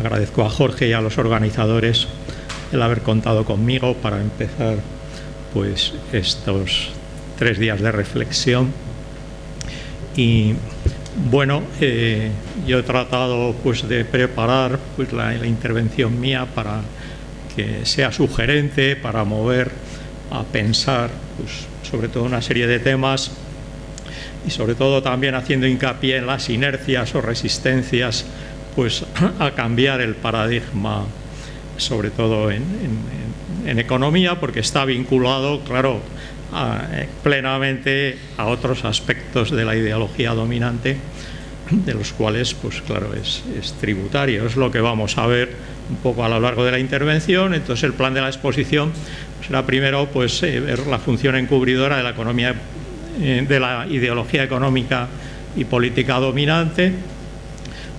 agradezco a Jorge y a los organizadores el haber contado conmigo para empezar pues estos tres días de reflexión. Y bueno, eh, yo he tratado pues, de preparar pues, la, intervención mía para que sea sugerente, para mover a pensar pues, sobre todo una serie de temas y sobre todo también haciendo hincapié en las inercias o resistencias pues, a cambiar el paradigma, sobre todo en, economía, porque está vinculado, claro, eh, plenamente a otros aspectos de la ideología dominante, de los cuales, pues claro, es, tributario. Es lo que vamos a ver un poco a lo largo de la intervención. Entonces, el plan de la exposición será primero pues, eh, ver la función encubridora de la economía, eh, de la ideología económica y política dominante,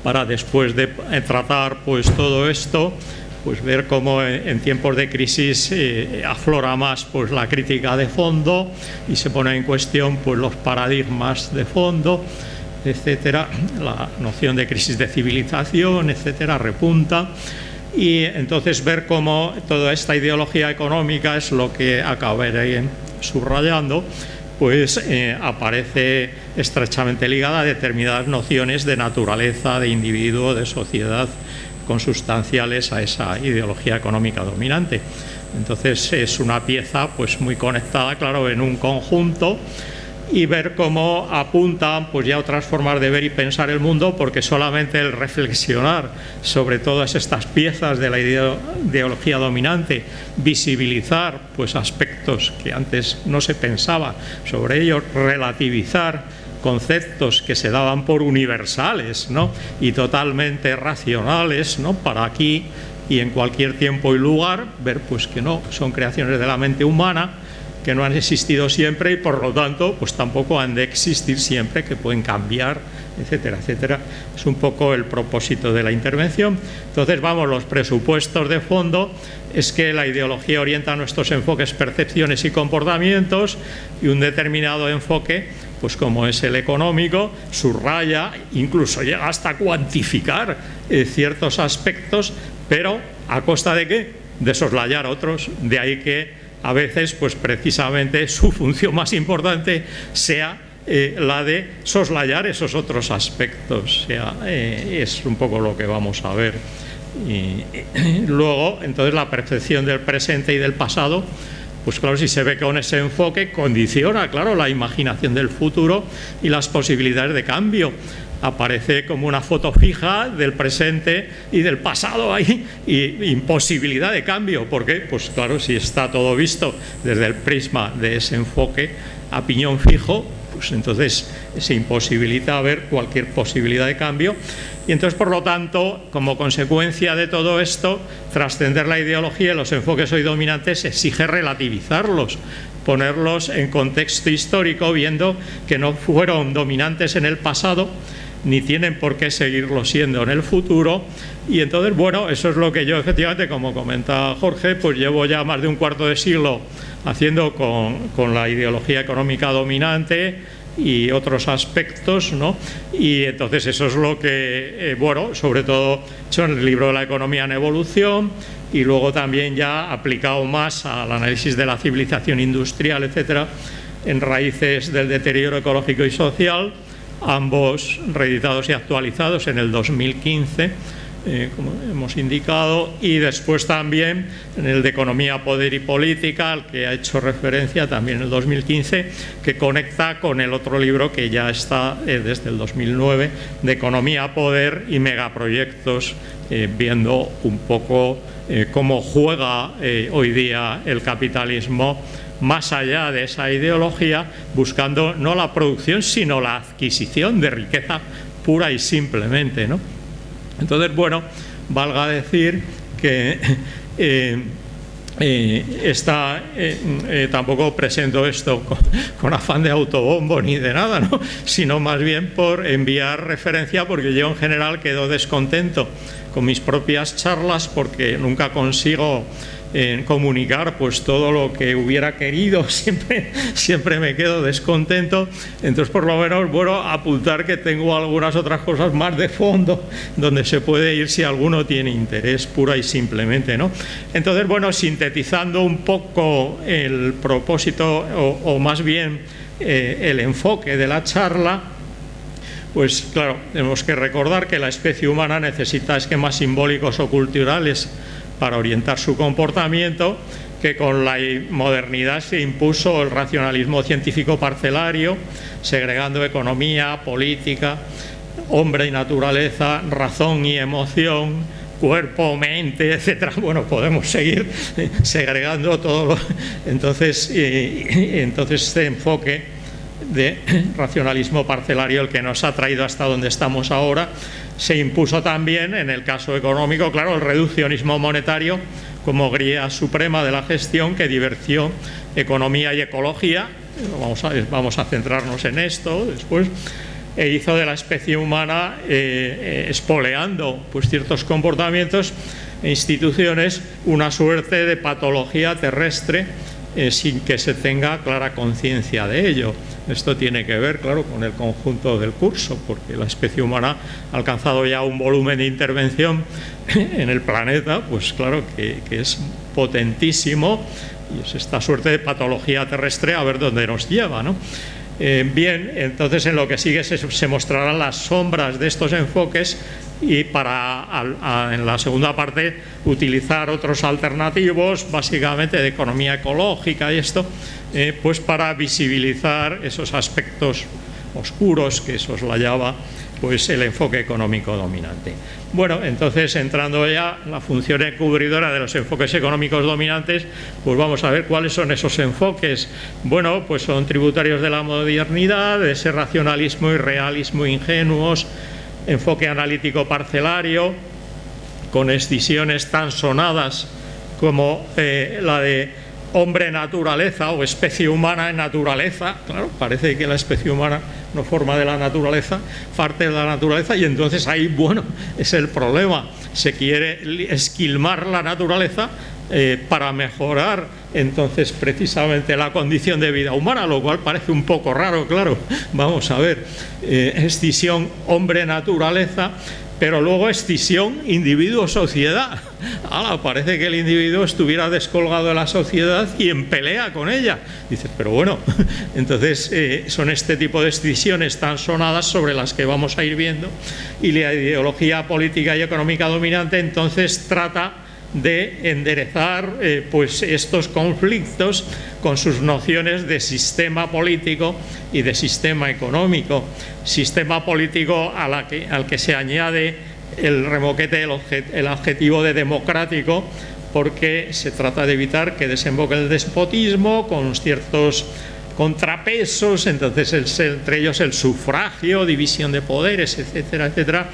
para después de tratar pues todo esto pues ver cómo en tiempos de crisis eh, aflora más pues la crítica de fondo y se pone en cuestión pues los paradigmas de fondo etcétera la noción de crisis de civilización etcétera repunta. Y entonces ver cómo toda esta ideología económica es lo que acabaré subrayando pues eh, aparece estrechamente ligada a determinadas nociones de naturaleza, de individuo, de sociedad, consustanciales a esa ideología económica dominante. Entonces es una pieza pues muy conectada, claro, en un conjunto y ver cómo apuntan pues ya otras formas de ver y pensar el mundo porque solamente el reflexionar sobre todas estas piezas de la ideología dominante, visibilizar pues aspectos que antes no se pensaba sobre ellos, relativizar conceptos que se daban por universales ¿no? y totalmente racionales ¿no? para aquí y en cualquier tiempo y lugar, ver pues que no, son creaciones de la mente humana, que no han existido siempre y por lo tanto pues tampoco han de existir siempre, que pueden cambiar, etcétera, etcétera. Es un poco el propósito de la intervención. Entonces, vamos, los presupuestos de fondo es que la ideología orienta nuestros enfoques, percepciones y comportamientos y un determinado enfoque pues como es el económico, subraya, incluso llega hasta cuantificar eh, ciertos aspectos, pero ¿a costa de qué? De soslayar otros, de ahí que a veces, pues precisamente su función más importante sea eh, la de soslayar esos otros aspectos, eh, es un poco lo que vamos a ver. y luego, entonces, la percepción del presente y del pasado pues claro, si se ve con ese enfoque condiciona, claro, la imaginación del futuro y las posibilidades de cambio. Aparece como una foto fija del presente y del pasado ahí y imposibilidad de cambio. ¿Por qué? Pues claro, si está todo visto desde el prisma de ese enfoque a piñón fijo, pues entonces se imposibilita ver cualquier posibilidad de cambio y entonces, por lo tanto, como consecuencia de todo esto, trascender la ideología y los enfoques hoy dominantes exige relativizarlos, ponerlos en contexto histórico, viendo que no fueron dominantes en el pasado, ni tienen por qué seguirlo siendo en el futuro. Y entonces, bueno, eso es lo que yo efectivamente, como comenta Jorge, pues llevo ya más de un cuarto de siglo haciendo con, con la ideología económica dominante, y otros aspectos, ¿no? Y entonces eso es lo que, eh, bueno, sobre todo hecho en el libro de la economía en evolución y luego también ya aplicado más al análisis de la civilización industrial, etcétera, en raíces del deterioro ecológico y social, ambos reeditados y actualizados en el 2015 eh, como hemos indicado, y después también en el de Economía, Poder y Política, al que ha hecho referencia también en el 2015, que conecta con el otro libro que ya está eh, desde el 2009, de Economía, Poder y Megaproyectos, eh, viendo un poco cómo juega hoy día el capitalismo más allá de esa ideología, buscando no la producción, sino la adquisición de riqueza pura y simplemente, ¿no? Entonces, bueno, valga decir que eh, eh, eh, tampoco presento esto con, afán de autobombo ni de nada, ¿no? sino más bien por enviar referencia porque yo en general quedo descontento con mis propias charlas porque nunca consigo en comunicar pues todo lo que hubiera querido, siempre, siempre me quedo descontento, entonces por lo menos bueno apuntar que tengo algunas otras cosas más de fondo donde se puede ir si alguno tiene interés pura y simplemente, ¿no? Entonces bueno, sintetizando un poco el propósito o, más bien eh, el enfoque de la charla, pues claro, tenemos que recordar que la especie humana necesita esquemas simbólicos o culturales para orientar su comportamiento, que con la modernidad se impuso el racionalismo científico parcelario, segregando economía, política, hombre y naturaleza, razón y emoción, cuerpo, mente, etcétera. Bueno, podemos seguir segregando todo. Entonces, entonces este enfoque de racionalismo parcelario el que nos ha traído hasta donde estamos ahora. Se impuso también, en el caso económico, claro, el reduccionismo monetario como guía suprema de la gestión que diversión economía y ecología, vamos a, vamos a centrarnos en esto después, e hizo de la especie humana, eh, eh, espoleando pues, ciertos comportamientos e instituciones, una suerte de patología terrestre eh, sin que se tenga clara conciencia de ello. Esto tiene que ver, claro, con el conjunto del curso, porque la especie humana ha alcanzado ya un volumen de intervención en el planeta, pues claro, que, es potentísimo y es esta suerte de patología terrestre a ver dónde nos lleva, ¿no? Eh, bien, entonces en lo que sigue se, mostrarán las sombras de estos enfoques y para en la segunda parte utilizar otros alternativos, básicamente de economía ecológica y esto, eh, pues para visibilizar esos aspectos oscuros que soslayaba pues el enfoque económico dominante. Bueno, entonces entrando ya en la función encubridora de los enfoques económicos dominantes, pues vamos a ver cuáles son esos enfoques. Bueno, pues son tributarios de la modernidad, de ese racionalismo y realismo ingenuos, enfoque analítico parcelario, con escisiones tan sonadas como eh, la de hombre-naturaleza o especie humana en naturaleza, claro, parece que la especie humana no forma de la naturaleza, parte de la naturaleza y entonces ahí, bueno, es el problema, se quiere esquilmar la naturaleza eh, para mejorar entonces precisamente la condición de vida humana, lo cual parece un poco raro, claro, vamos a ver, eh, escisión hombre-naturaleza pero luego escisión individuo-sociedad. parece que el individuo estuviera descolgado de la sociedad y en pelea con ella. Dices, pero bueno, entonces eh, son este tipo de escisiones tan sonadas sobre las que vamos a ir viendo y la ideología política y económica dominante entonces trata de enderezar eh, pues estos conflictos con sus nociones de sistema político y de sistema económico. Sistema político al que se añade el remoquete, el, adjetivo de democrático, porque se trata de evitar que desemboque el despotismo con ciertos contrapesos, entonces entre ellos el sufragio, división de poderes, etcétera, etcétera,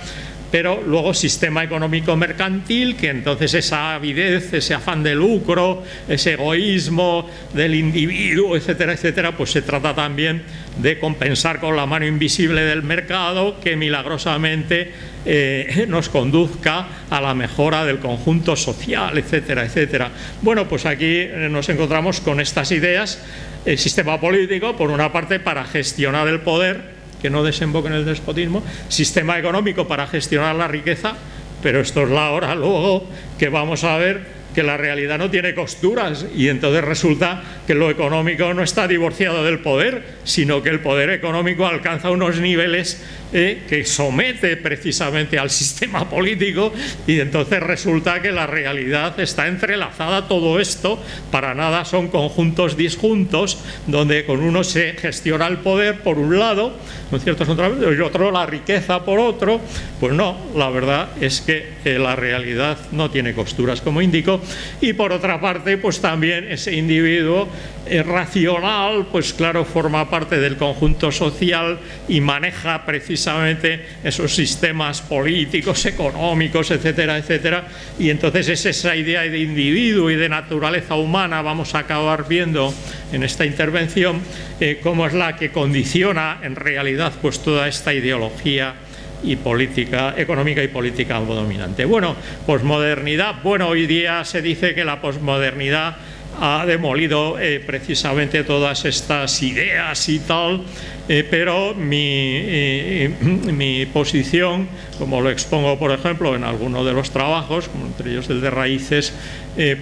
pero luego sistema económico mercantil, que entonces esa avidez, ese afán de lucro, ese egoísmo del individuo, etcétera, etcétera, pues se trata también de compensar con la mano invisible del mercado que milagrosamente eh, nos conduzca a la mejora del conjunto social, etcétera, etcétera. Bueno, pues aquí eh, nos encontramos con estas ideas, el sistema político, por una parte, para gestionar el poder, que no desemboque en el despotismo, sistema económico para gestionar la riqueza, pero esto es la hora luego que vamos a ver que la realidad no tiene costuras y entonces resulta que lo económico no está divorciado del poder, sino que el poder económico alcanza unos niveles eh, que somete precisamente al sistema político y entonces resulta que la realidad está entrelazada todo esto, para nada son conjuntos disjuntos donde con uno se gestiona el poder por un lado, ¿no cierto? y otro la riqueza por otro, pues no, la verdad es que eh, la realidad no tiene costuras como indico y por otra parte pues también ese individuo eh, racional pues claro forma parte del conjunto social y maneja precisamente esos sistemas políticos, económicos, etcétera, etcétera. Y entonces es esa idea de individuo y de naturaleza humana vamos a acabar viendo en esta intervención eh, cómo es la que condiciona en realidad pues toda esta ideología y política económica y política dominante. Bueno, posmodernidad, bueno, hoy día se dice que la posmodernidad ha demolido eh, precisamente todas estas ideas y tal, eh, pero mi, eh, mi, posición, como lo expongo por ejemplo en alguno de los trabajos, entre ellos el de raíces,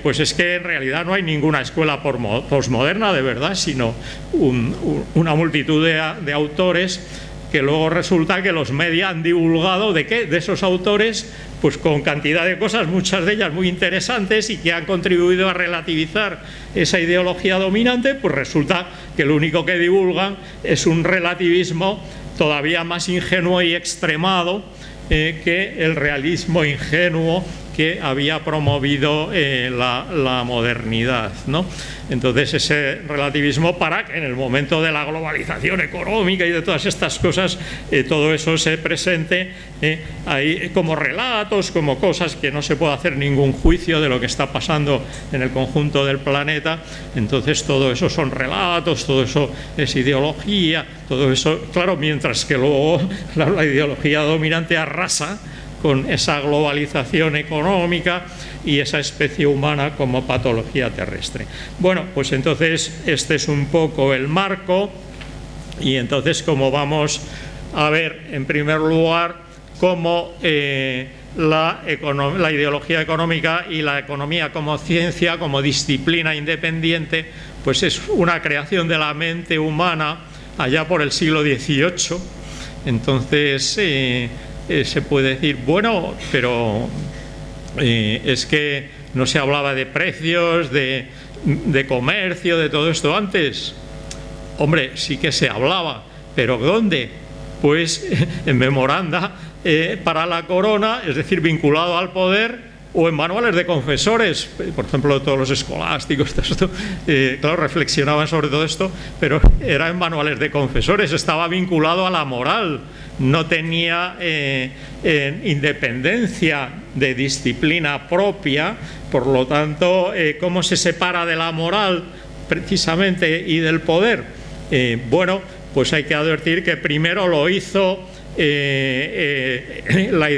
pues es que en realidad no hay ninguna escuela posmoderna de verdad, sino una multitud de autores que luego resulta que los medios han divulgado de de esos autores, pues con cantidad de cosas, muchas de ellas muy interesantes y que han contribuido a relativizar esa ideología dominante, pues resulta que lo único que divulgan es un relativismo todavía más ingenuo y extremado eh, que el realismo ingenuo que había promovido eh, la, modernidad. ¿no? Entonces ese relativismo para que en el momento de la globalización económica y de todas estas cosas, eh, todo eso se presente eh, ahí como relatos, como cosas que no se puede hacer ningún juicio de lo que está pasando en el conjunto del planeta. Entonces todo eso son relatos, todo eso es ideología, todo eso, claro, mientras que luego la ideología dominante arrasa con esa globalización económica y esa especie humana como patología terrestre. Bueno, pues entonces este es un poco el marco y entonces como vamos a ver en primer lugar cómo eh, la, la, ideología económica y la economía como ciencia, como disciplina independiente, pues es una creación de la mente humana allá por el siglo XVIII. Entonces, eh, eh, se puede decir, bueno, pero eh, es que no se hablaba de precios, de, comercio, de todo esto antes. Hombre, sí que se hablaba, pero ¿dónde? Pues en memoranda eh, para la corona, es decir, vinculado al poder, o en manuales de confesores, por ejemplo, todos los escolásticos, claro, reflexionaban sobre todo esto, pero era en manuales de confesores, estaba vinculado a la moral, no tenía eh, independencia de disciplina propia, por lo tanto, eh, ¿cómo se separa de la moral precisamente y del poder? Eh, bueno, pues hay que advertir que primero lo hizo la,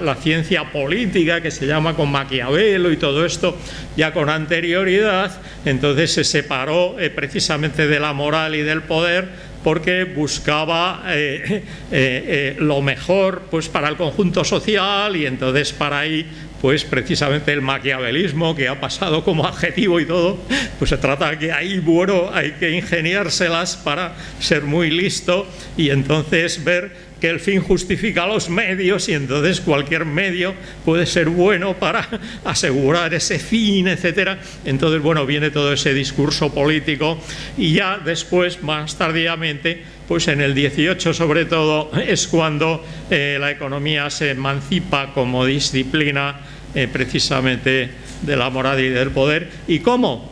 la, ciencia política que se llama con Maquiavelo y todo esto ya con anterioridad, entonces se separó precisamente de la moral y del poder porque buscaba eh, eh, eh, lo mejor pues, para el conjunto social y entonces para ahí pues precisamente el maquiavelismo que ha pasado como adjetivo y todo, pues se trata que ahí, bueno, hay que ingeniárselas para ser muy listo y entonces ver que el fin justifica los medios y entonces cualquier medio puede ser bueno para asegurar ese fin, etcétera. Entonces, bueno, viene todo ese discurso político y ya después, más tardíamente, pues en el 18 sobre todo es cuando eh, la economía se emancipa como disciplina eh, precisamente de la moral y del poder. ¿Y cómo?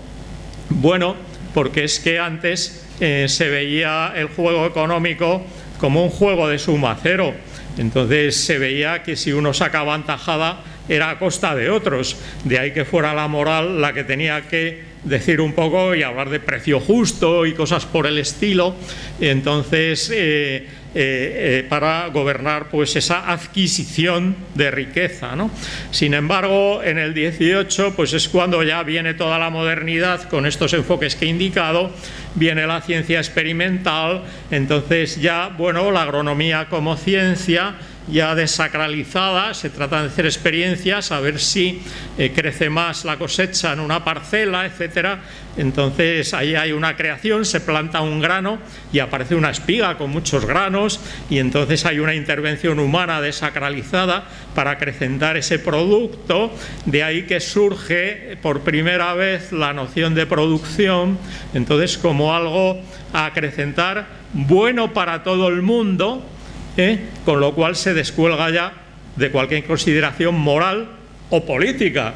Bueno, porque es que antes eh, se veía el juego económico como un juego de suma cero. Entonces se veía que si uno sacaba tajada era a costa de otros. De ahí que fuera la moral la que tenía que decir un poco y hablar de precio justo y cosas por el estilo. Entonces, eh, eh, eh, para gobernar pues esa adquisición de riqueza. ¿no? Sin embargo, en el 18 pues es cuando ya viene toda la modernidad con estos enfoques que he indicado, viene la ciencia experimental, entonces ya, bueno, la agronomía como ciencia ya desacralizada, se trata de hacer experiencias, a ver si eh, crece más la cosecha en una parcela, etcétera. Entonces ahí hay una creación, se planta un grano y aparece una espiga con muchos granos y entonces hay una intervención humana desacralizada para acrecentar ese producto, de ahí que surge por primera vez la noción de producción, entonces como algo a acrecentar bueno para todo el mundo, ¿eh? con lo cual se descuelga ya de cualquier consideración moral o política.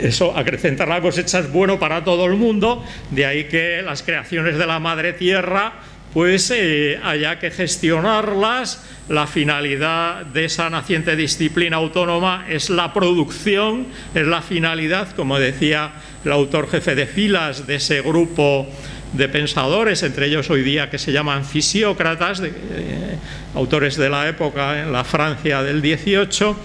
Eso, acrecentar la cosecha es bueno para todo el mundo, de ahí que las creaciones de la madre tierra, pues eh, haya que gestionarlas, la finalidad de esa naciente disciplina autónoma es la producción, es la finalidad, como decía el autor jefe de filas de ese grupo de pensadores, entre ellos hoy día que se llaman fisiócratas, eh, autores de la época en la Francia del 18,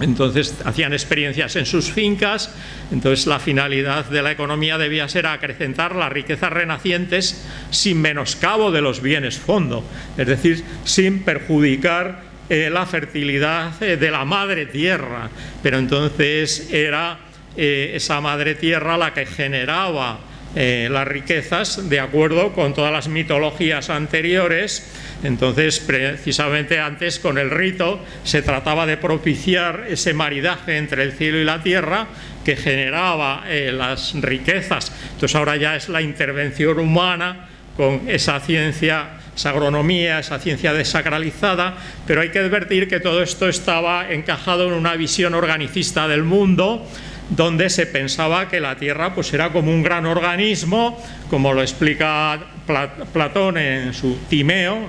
entonces hacían experiencias en sus fincas, entonces la finalidad de la economía debía ser acrecentar las riquezas renacientes sin menoscabo de los bienes fondo, es decir, sin perjudicar eh, la fertilidad eh, de la madre tierra, pero entonces era esa madre tierra la que generaba las riquezas de acuerdo con todas las mitologías anteriores entonces, precisamente antes con el rito se trataba de propiciar ese maridaje entre el cielo y la tierra que generaba eh, las riquezas. Entonces ahora ya es la intervención humana con esa ciencia, esa agronomía, esa ciencia desacralizada, pero hay que advertir que todo esto estaba encajado en una visión organicista del mundo, donde se pensaba que la Tierra pues, era como un gran organismo, como lo explica Platón en su Timeo,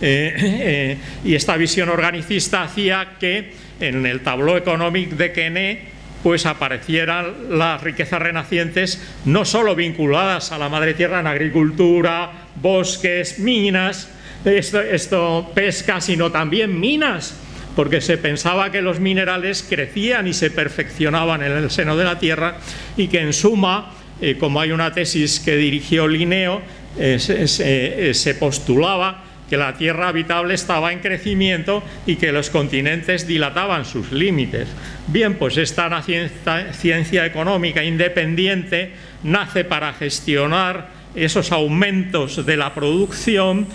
eh, eh, y esta visión organicista hacía que en el tableau económico de Quené pues aparecieran las riquezas renacientes no solo vinculadas a la madre tierra en agricultura, bosques, minas, esto pesca, sino también minas, porque se pensaba que los minerales crecían y se perfeccionaban en el seno de la Tierra y que en suma, eh, como hay una tesis que dirigió Linneo, eh, eh, se, postulaba que la Tierra habitable estaba en crecimiento y que los continentes dilataban sus límites. Bien, pues esta ciencia, ciencia económica independiente nace para gestionar esos aumentos de la producción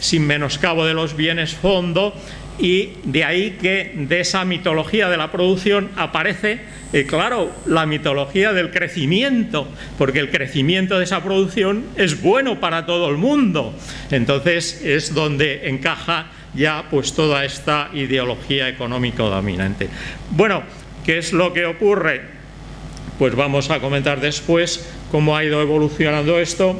sin menoscabo de los bienes fondo y de ahí que de esa mitología de la producción aparece, eh, claro, la mitología del crecimiento, porque el crecimiento de esa producción es bueno para todo el mundo. Entonces es donde encaja ya pues toda esta ideología económico dominante. Bueno, ¿qué es lo que ocurre? Pues vamos a comentar después cómo ha ido evolucionando esto.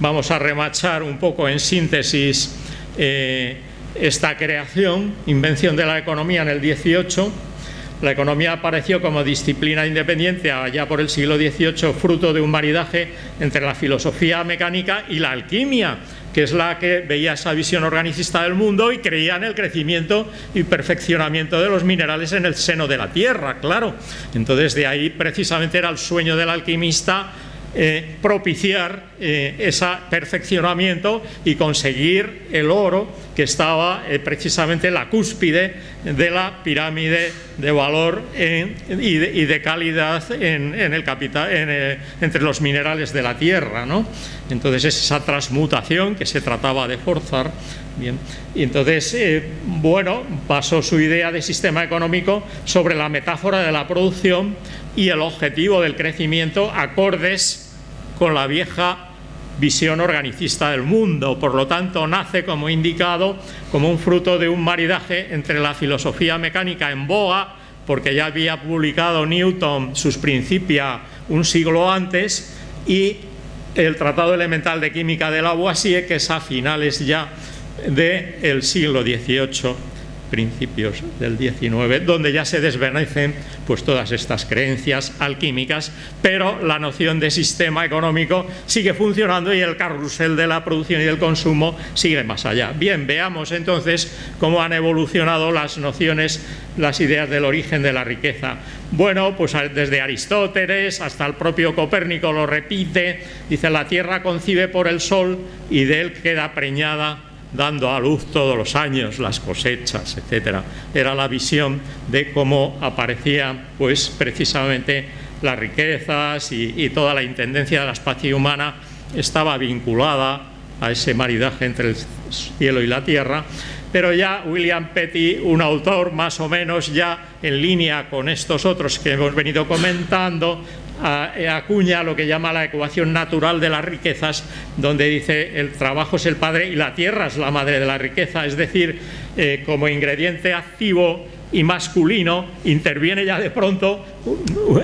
Vamos a remachar un poco en síntesis eh, esta creación, invención de la economía en el 18, la economía apareció como disciplina independiente allá por el siglo XVIII, fruto de un maridaje entre la filosofía mecánica y la alquimia, que es la que veía esa visión organicista del mundo y creía en el crecimiento y perfeccionamiento de los minerales en el seno de la tierra, claro. Entonces de ahí precisamente era el sueño del alquimista eh, propiciar eh, ese perfeccionamiento y conseguir el oro que estaba eh, precisamente en la cúspide de la pirámide de valor y, de, calidad en, el capital, entre los minerales de la tierra. ¿no? Entonces es esa transmutación que se trataba de forzar. Bien. Y entonces, bueno, pasó su idea de sistema económico sobre la metáfora de la producción y el objetivo del crecimiento acordes con la vieja visión organicista del mundo. Por lo tanto, nace, como indicado, como un fruto de un maridaje entre la filosofía mecánica en boga, porque ya había publicado Newton sus Principia un siglo antes, y el Tratado Elemental de Química de Lavoisier, que es a finales ya del siglo XVIII principios del 19, donde ya se desvanecen pues, todas estas creencias alquímicas, pero la noción de sistema económico sigue funcionando y el carrusel de la producción y del consumo sigue más allá. Bien, veamos entonces cómo han evolucionado las nociones, las ideas del origen de la riqueza. Bueno, pues desde Aristóteles hasta el propio Copérnico lo repite, dice la Tierra concibe por el Sol y de él queda preñada dando a luz todos los años las cosechas, etcétera. Era la visión de cómo aparecían pues precisamente las riquezas y, toda la intendencia de la especie humana estaba vinculada a ese maridaje entre el cielo y la tierra, pero ya William Petty, un autor más o menos ya en línea con estos otros que hemos venido comentando, acuña lo que llama la ecuación natural de las riquezas, donde dice el trabajo es el padre y la tierra es la madre de la riqueza, es decir, eh, como ingrediente activo y masculino interviene ya de pronto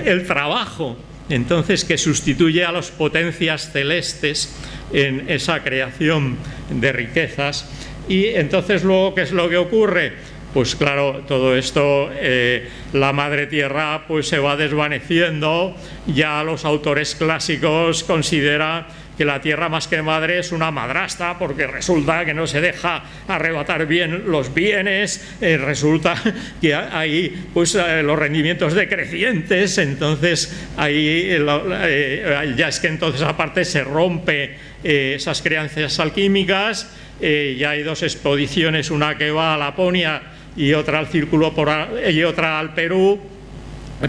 el trabajo, entonces que sustituye a las potencias celestes en esa creación de riquezas y entonces luego, ¿qué es lo que ocurre? Pues claro, todo esto, eh, la madre tierra pues se va desvaneciendo, ya los autores clásicos consideran que la tierra más que madre es una madrasta porque resulta que no se deja arrebatar bien los bienes, eh, resulta que hay pues, eh, los rendimientos decrecientes, entonces ahí ya es que entonces aparte se rompe esas creencias alquímicas, ya hay dos expediciones, una que va a Laponia y otra al Círculo y otra al Perú,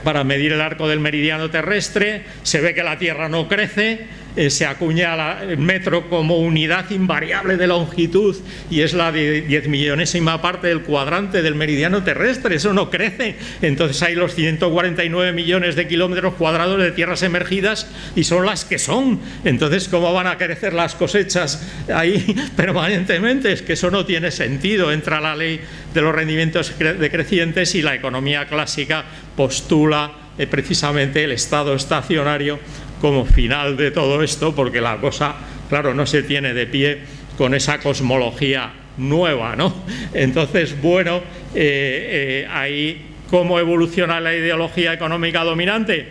para medir el arco del meridiano terrestre, se ve que la Tierra no crece, eh, se acuña el metro como unidad invariable de longitud y es la de 10 millonésima parte del cuadrante del meridiano terrestre, eso no crece. Entonces hay los 149 millones de kilómetros cuadrados de tierras emergidas y son las que son. Entonces, ¿cómo van a crecer las cosechas ahí permanentemente? Es que eso no tiene sentido. Entra la ley de los rendimientos decrecientes y la economía clásica postula eh, precisamente el estado estacionario como final de todo esto, porque la cosa, claro, no se tiene de pie con esa cosmología nueva, ¿no? Entonces, bueno, eh, eh, ahí, ¿cómo evoluciona la ideología económica dominante?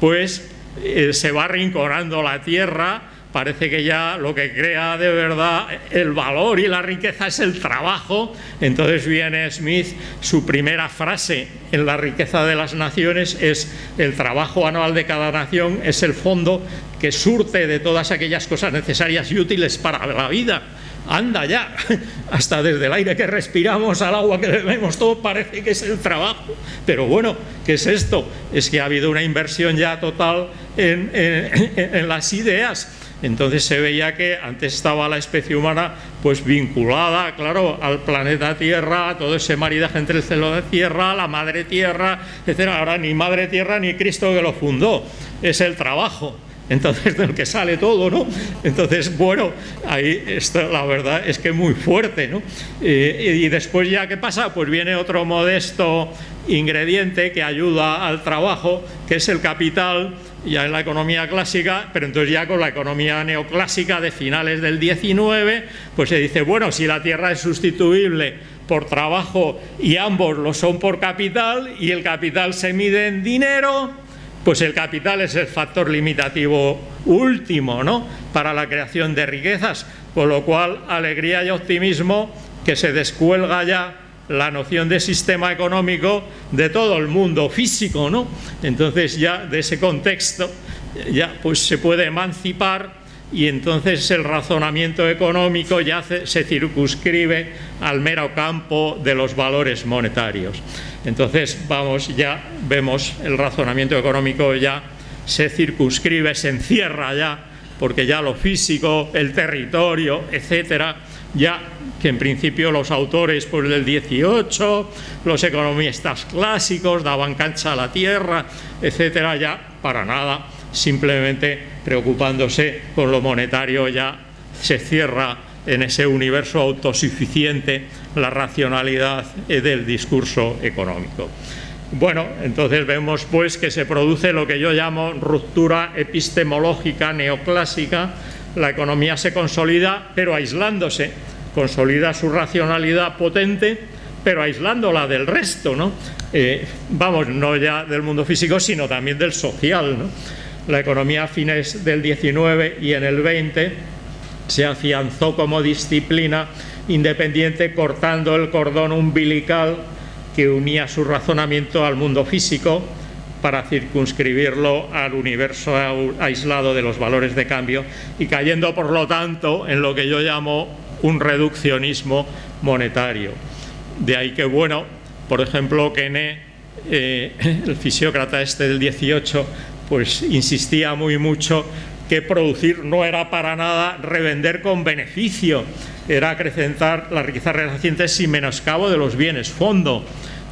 Pues eh, se va arrinconando la Tierra, parece que ya lo que crea de verdad el valor y la riqueza es el trabajo. Entonces viene Smith, su primera frase en la riqueza de las naciones es el trabajo anual de cada nación es el fondo que surte de todas aquellas cosas necesarias y útiles para la vida. Anda ya, hasta desde el aire que respiramos al agua que bebemos, todo parece que es el trabajo. Pero bueno, ¿qué es esto? Es que ha habido una inversión ya total en, en las ideas entonces se veía que antes estaba la especie humana pues vinculada, claro, al planeta Tierra, a todo ese maridaje entre el cielo de Tierra, la madre Tierra, etc. Ahora ni madre Tierra ni Cristo que lo fundó, es el trabajo. Entonces, del que sale todo, ¿no? Entonces, bueno, ahí está, la verdad es que muy fuerte, ¿no? Eh, y después ya, ¿qué pasa? Pues viene otro modesto ingrediente que ayuda al trabajo, que es el capital, ya en la economía clásica, pero entonces ya con la economía neoclásica de finales del 19, pues se dice, bueno, si la tierra es sustituible por trabajo y ambos lo son por capital y el capital se mide en dinero, pues el capital es el factor limitativo último ¿no? para la creación de riquezas, con lo cual alegría y optimismo que se descuelga ya la noción de sistema económico de todo el mundo físico, ¿no? Entonces ya de ese contexto ya pues se puede emancipar y entonces el razonamiento económico ya se circunscribe al mero campo de los valores monetarios. Entonces vamos, ya vemos el razonamiento económico ya se circunscribe, se encierra ya, porque ya lo físico, el territorio, etcétera, ya que en principio los autores pues, del 18, los economistas clásicos daban cancha a la tierra, etcétera, ya para nada, simplemente preocupándose con lo monetario ya se cierra en ese universo autosuficiente la racionalidad del discurso económico. Bueno, entonces vemos pues que se produce lo que yo llamo ruptura epistemológica neoclásica, la economía se consolida pero aislándose, consolida su racionalidad potente pero aislándola del resto, ¿no? Eh, vamos, no ya del mundo físico sino también del social. La economía a fines del 19 y en el 20 se afianzó como disciplina independiente cortando el cordón umbilical que unía su razonamiento al mundo físico para circunscribirlo al universo aislado de los valores de cambio y cayendo, por lo tanto, en lo que yo llamo un reduccionismo monetario. De ahí que, bueno, por ejemplo, Kene, eh, el fisiócrata este del 18, pues insistía muy mucho que producir no era para nada revender con beneficio, era acrecentar la riqueza reciente sin menoscabo de los bienes fondo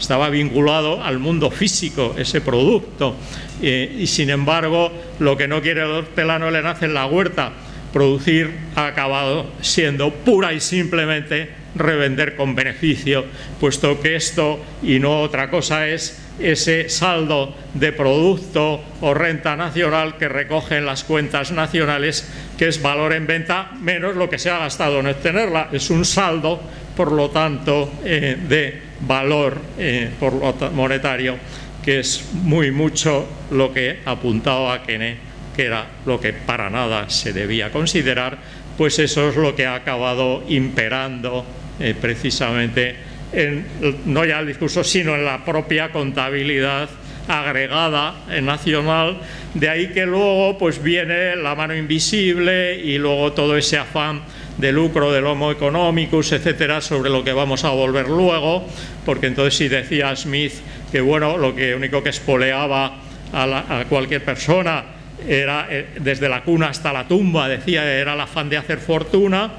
estaba vinculado al mundo físico, ese producto. Eh, y sin embargo, lo que no quiere el hortelano le nace en la huerta, producir ha acabado siendo pura y simplemente revender con beneficio, puesto que esto y no otra cosa es ese saldo de producto o renta nacional que recogen las cuentas nacionales, que es valor en venta menos lo que se ha gastado en obtenerla. Es un saldo, por lo tanto, eh, de valor eh, por monetario, que es muy mucho lo que apuntaba a Kene que era lo que para nada se debía considerar, pues eso es lo que ha acabado imperando eh, precisamente en, no ya el discurso, sino en la propia contabilidad agregada nacional, de ahí que luego pues viene la mano invisible y luego todo ese afán de lucro del homo economicus, etcétera, sobre lo que vamos a volver luego, porque entonces si decía Smith que bueno, lo único que espoleaba a, cualquier persona era eh, desde la cuna hasta la tumba, decía, era el afán de hacer fortuna,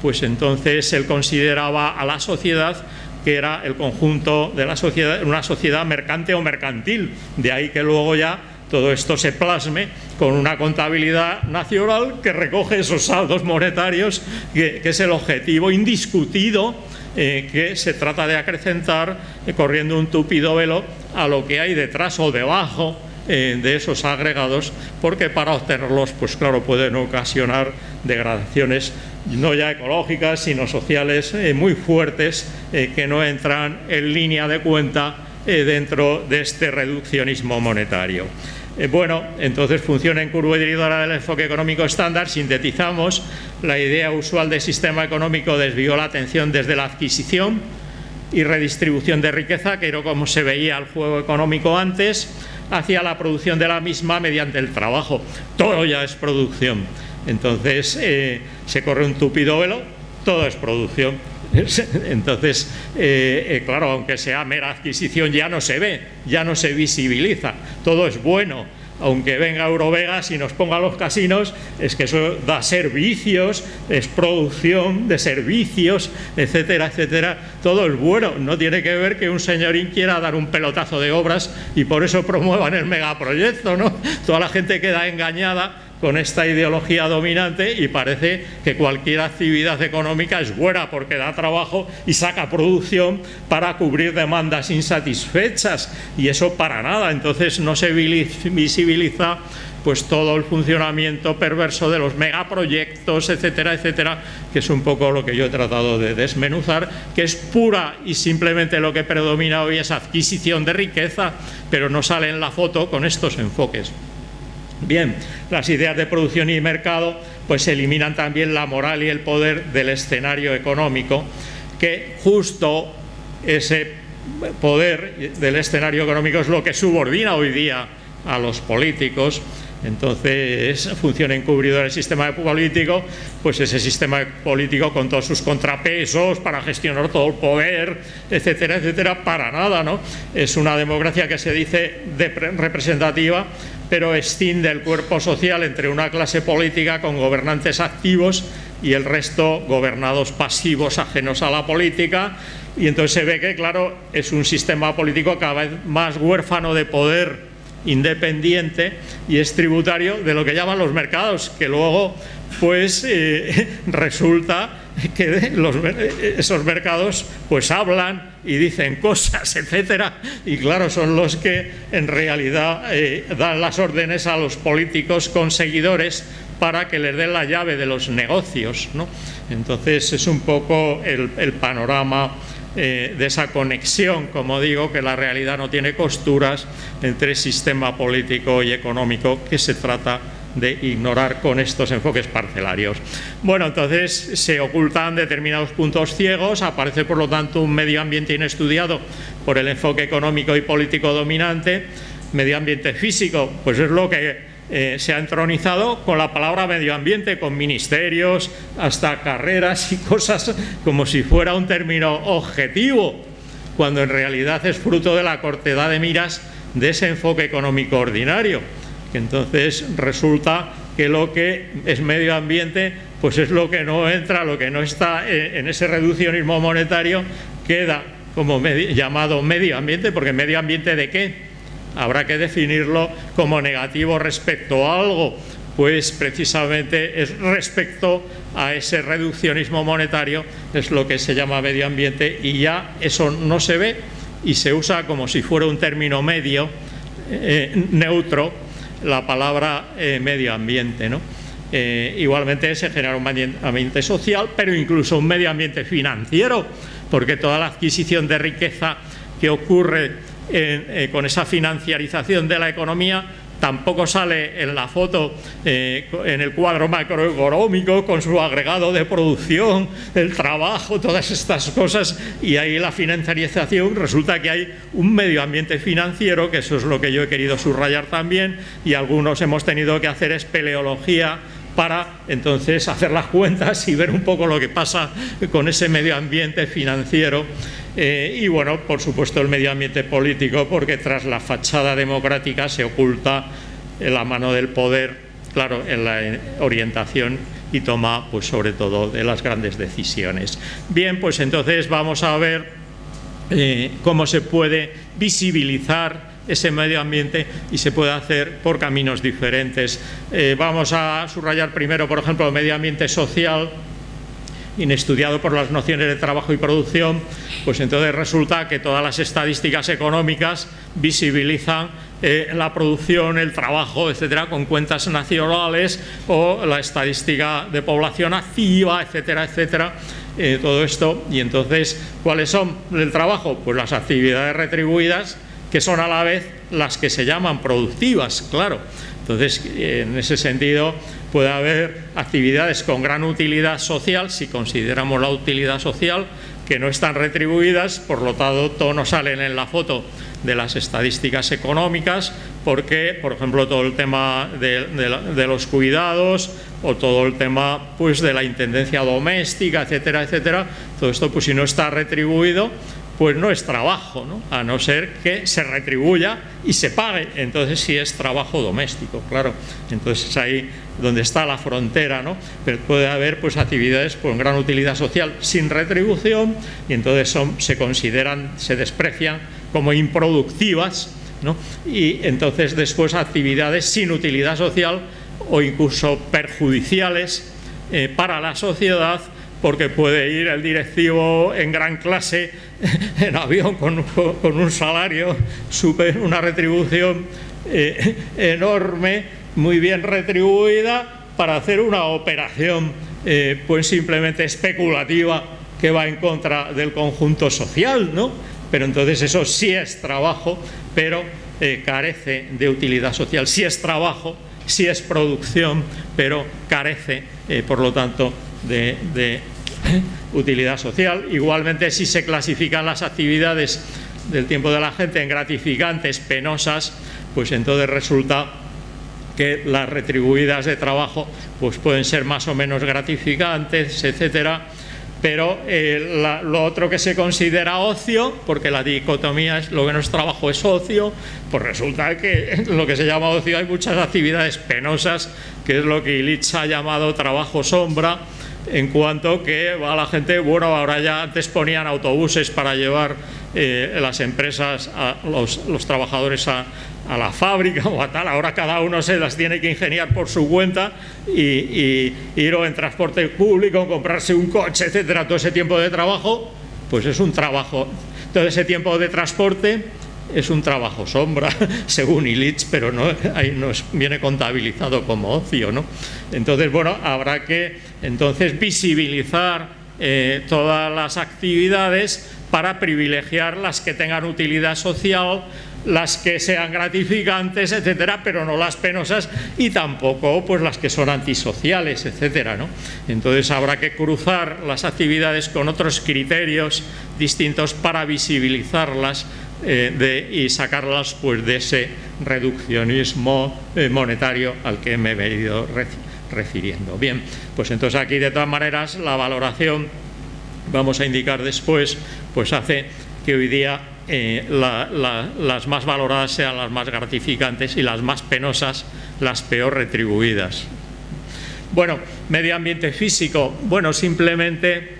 pues entonces él consideraba a la sociedad que era el conjunto de la sociedad, una sociedad mercante o mercantil, de ahí que luego ya todo esto se plasme con una contabilidad nacional que recoge esos saldos monetarios, que, es el objetivo indiscutido eh, que se trata de acrecentar eh, corriendo un tupido velo a lo que hay detrás o debajo eh, de esos agregados, porque para obtenerlos, pues claro, pueden ocasionar degradaciones no ya ecológicas, sino sociales muy fuertes que no entran en línea de cuenta dentro de este reduccionismo monetario. Eh, bueno, entonces funciona en curva dirigidora del enfoque económico estándar, sintetizamos, la idea usual del sistema económico desvió la atención desde la adquisición y redistribución de riqueza, que era como se veía el juego económico antes, hacia la producción de la misma mediante el trabajo. Todo ya es producción. Entonces eh, se corre un tupido velo, todo es producción. Entonces, eh, eh, claro, aunque sea mera adquisición, ya no se ve, ya no se visibiliza, todo es bueno. Aunque venga Eurovegas y nos ponga los casinos, es que eso da servicios, es producción de servicios, etcétera, etcétera. Todo es bueno. No tiene que ver que un señorín quiera dar un pelotazo de obras y por eso promuevan el megaproyecto, ¿no? Toda la gente queda engañada con esta ideología dominante y parece que cualquier actividad económica es buena porque da trabajo y saca producción para cubrir demandas insatisfechas y eso para nada, entonces no se visibiliza pues todo el funcionamiento perverso de los megaproyectos, etcétera, etcétera, que es un poco lo que yo he tratado de desmenuzar, que es pura y simplemente lo que predomina hoy es adquisición de riqueza, pero no sale en la foto con estos enfoques. Bien, las ideas de producción y mercado pues eliminan también la moral y el poder del escenario económico, que justo ese poder del escenario económico es lo que subordina hoy día a los políticos entonces funciona encubridor el sistema político, pues ese sistema político con todos sus contrapesos para gestionar todo el poder, etcétera, etcétera, para nada, ¿no? Es una democracia que se dice representativa, pero escinde el cuerpo social entre una clase política con gobernantes activos y el resto gobernados pasivos ajenos a la política y entonces se ve que, claro, es un sistema político cada vez más huérfano de poder independiente y es tributario de lo que llaman los mercados, que luego pues eh, resulta que esos mercados pues hablan y dicen cosas, etcétera, y claro, son los que en realidad eh, dan las órdenes a los políticos conseguidores para que les den la llave de los negocios, ¿no? Entonces es un poco el panorama eh, de esa conexión, como digo, que la realidad no tiene costuras entre sistema político y económico que se trata de ignorar con estos enfoques parcelarios. Bueno, entonces se ocultan determinados puntos ciegos, aparece por lo tanto un medio ambiente inestudiado por el enfoque económico y político dominante, medio ambiente físico, pues es lo que eh, se ha entronizado con la palabra medio ambiente, con ministerios, hasta carreras y cosas como si fuera un término objetivo, cuando en realidad es fruto de la cortedad de miras de ese enfoque económico ordinario. Entonces resulta que lo que es medio ambiente, pues es lo que no entra, lo que no está en ese reduccionismo monetario, queda como llamado medio ambiente, porque medio ambiente de qué? Habrá que definirlo como negativo respecto a algo, pues precisamente es respecto a ese reduccionismo monetario, es lo que se llama medio ambiente y ya eso no se ve y se usa como si fuera un término medio, eh, neutro, la palabra eh, medio ambiente. ¿no? Eh, igualmente se genera un ambiente social, pero incluso un medio ambiente financiero, porque toda la adquisición de riqueza que ocurre eh, con esa financiarización de la economía, tampoco sale en la foto, eh, en el cuadro macroeconómico, con su agregado de producción, el trabajo, todas estas cosas, y ahí la financiarización, resulta que hay un medio ambiente financiero, que eso es lo que yo he querido subrayar también, y algunos hemos tenido que hacer espeleología para entonces hacer las cuentas y ver un poco lo que pasa con ese medio ambiente financiero eh, y bueno, por supuesto el medio ambiente político porque tras la fachada democrática se oculta la mano del poder, claro, en la orientación y toma pues sobre todo de las grandes decisiones. Bien, pues entonces vamos a ver eh, cómo se puede visibilizar ese medio ambiente y se puede hacer por caminos diferentes. Eh, vamos a subrayar primero, por ejemplo, el medio ambiente social, inestudiado por las nociones de trabajo y producción, pues entonces resulta que todas las estadísticas económicas visibilizan eh, la producción, el trabajo, etcétera, con cuentas nacionales o la estadística de población activa, etcétera, etcétera. Eh, todo esto, y entonces, ¿cuáles son el trabajo? Pues las actividades retribuidas, que son a la vez las que se llaman productivas, claro. Entonces, en ese sentido, puede haber actividades con gran utilidad social, si consideramos la utilidad social, que no están retribuidas, por lo tanto, no salen en la foto de las estadísticas económicas, porque, por ejemplo, todo el tema de, de los cuidados o todo el tema pues, de la intendencia doméstica, etcétera, etcétera, todo esto, pues si no está retribuido, pues no es trabajo, ¿no? a no ser que se retribuya y se pague, entonces sí es trabajo doméstico, claro, entonces es ahí donde está la frontera, ¿no? pero puede haber pues actividades con gran utilidad social sin retribución y entonces se consideran, se desprecian como improductivas ¿no? y entonces después actividades sin utilidad social o incluso perjudiciales eh, para la sociedad porque puede ir el directivo en gran clase en avión con, un salario, super, una retribución eh, enorme, muy bien retribuida, para hacer una operación eh, pues simplemente especulativa que va en contra del conjunto social, ¿no? Pero entonces eso sí es trabajo, pero eh, carece de utilidad social. Sí es trabajo, sí es producción, pero carece, por lo tanto, de, utilidad social. Igualmente, si se clasifican las actividades del tiempo de la gente en gratificantes, penosas, pues entonces resulta que las retribuidas de trabajo pues pueden ser más o menos gratificantes, etcétera, pero eh, lo otro que se considera ocio, porque la dicotomía es lo que no es trabajo es ocio, pues resulta que lo que se llama ocio hay muchas actividades penosas, que es lo que Illich ha llamado trabajo sombra, en cuanto que va la gente, bueno, ahora ya antes ponían autobuses para llevar eh, las empresas, a los, trabajadores a, la fábrica o a tal, ahora cada uno se las tiene que ingeniar por su cuenta y, ir en transporte público, comprarse un coche, etcétera, todo ese tiempo de trabajo, pues es un trabajo, todo ese tiempo de transporte es un trabajo sombra, según Illich, pero no, ahí nos viene contabilizado como ocio. ¿no? Entonces, bueno, habrá que entonces visibilizar eh, todas las actividades para privilegiar las que tengan utilidad social, las que sean gratificantes, etcétera, pero no las penosas y tampoco pues las que son antisociales, etcétera. Entonces habrá que cruzar las actividades con otros criterios distintos para visibilizarlas eh, y sacarlas pues, de ese reduccionismo eh, monetario al que me he venido refiriendo. Bien, pues entonces aquí de todas maneras la valoración, vamos a indicar después, pues hace que hoy día eh, las más valoradas sean las más gratificantes y las más penosas las peor retribuidas. Bueno, medio ambiente físico, bueno, simplemente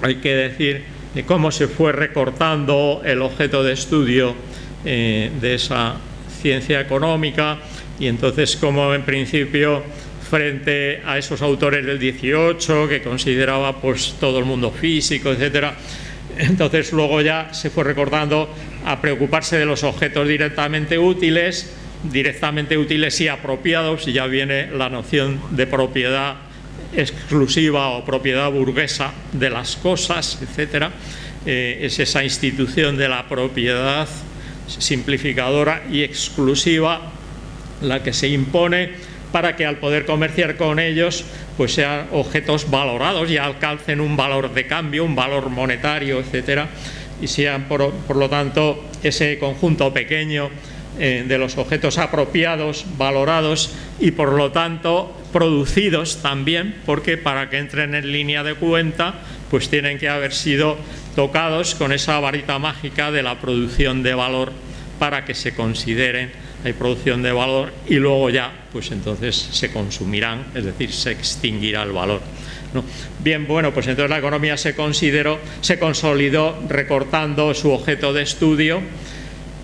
hay que decir de cómo se fue recortando el objeto de estudio eh, de esa ciencia económica y entonces como en principio frente a esos autores del 18 que consideraba pues todo el mundo físico, etcétera, entonces luego ya se fue recortando a preocuparse de los objetos directamente útiles, directamente útiles y apropiados, y ya viene la noción de propiedad exclusiva o propiedad burguesa de las cosas, etcétera, eh, es esa institución de la propiedad simplificadora y exclusiva la que se impone para que al poder comerciar con ellos pues sean objetos valorados y alcancen un valor de cambio, un valor monetario, etcétera, y sean por, lo tanto ese conjunto pequeño eh, de los objetos apropiados, valorados y por lo tanto producidos también, porque para que entren en línea de cuenta pues tienen que haber sido tocados con esa varita mágica de la producción de valor para que se consideren hay producción de valor y luego ya, pues entonces se consumirán, es decir, se extinguirá el valor. Bien, bueno, pues entonces la economía se consideró, se consolidó recortando su objeto de estudio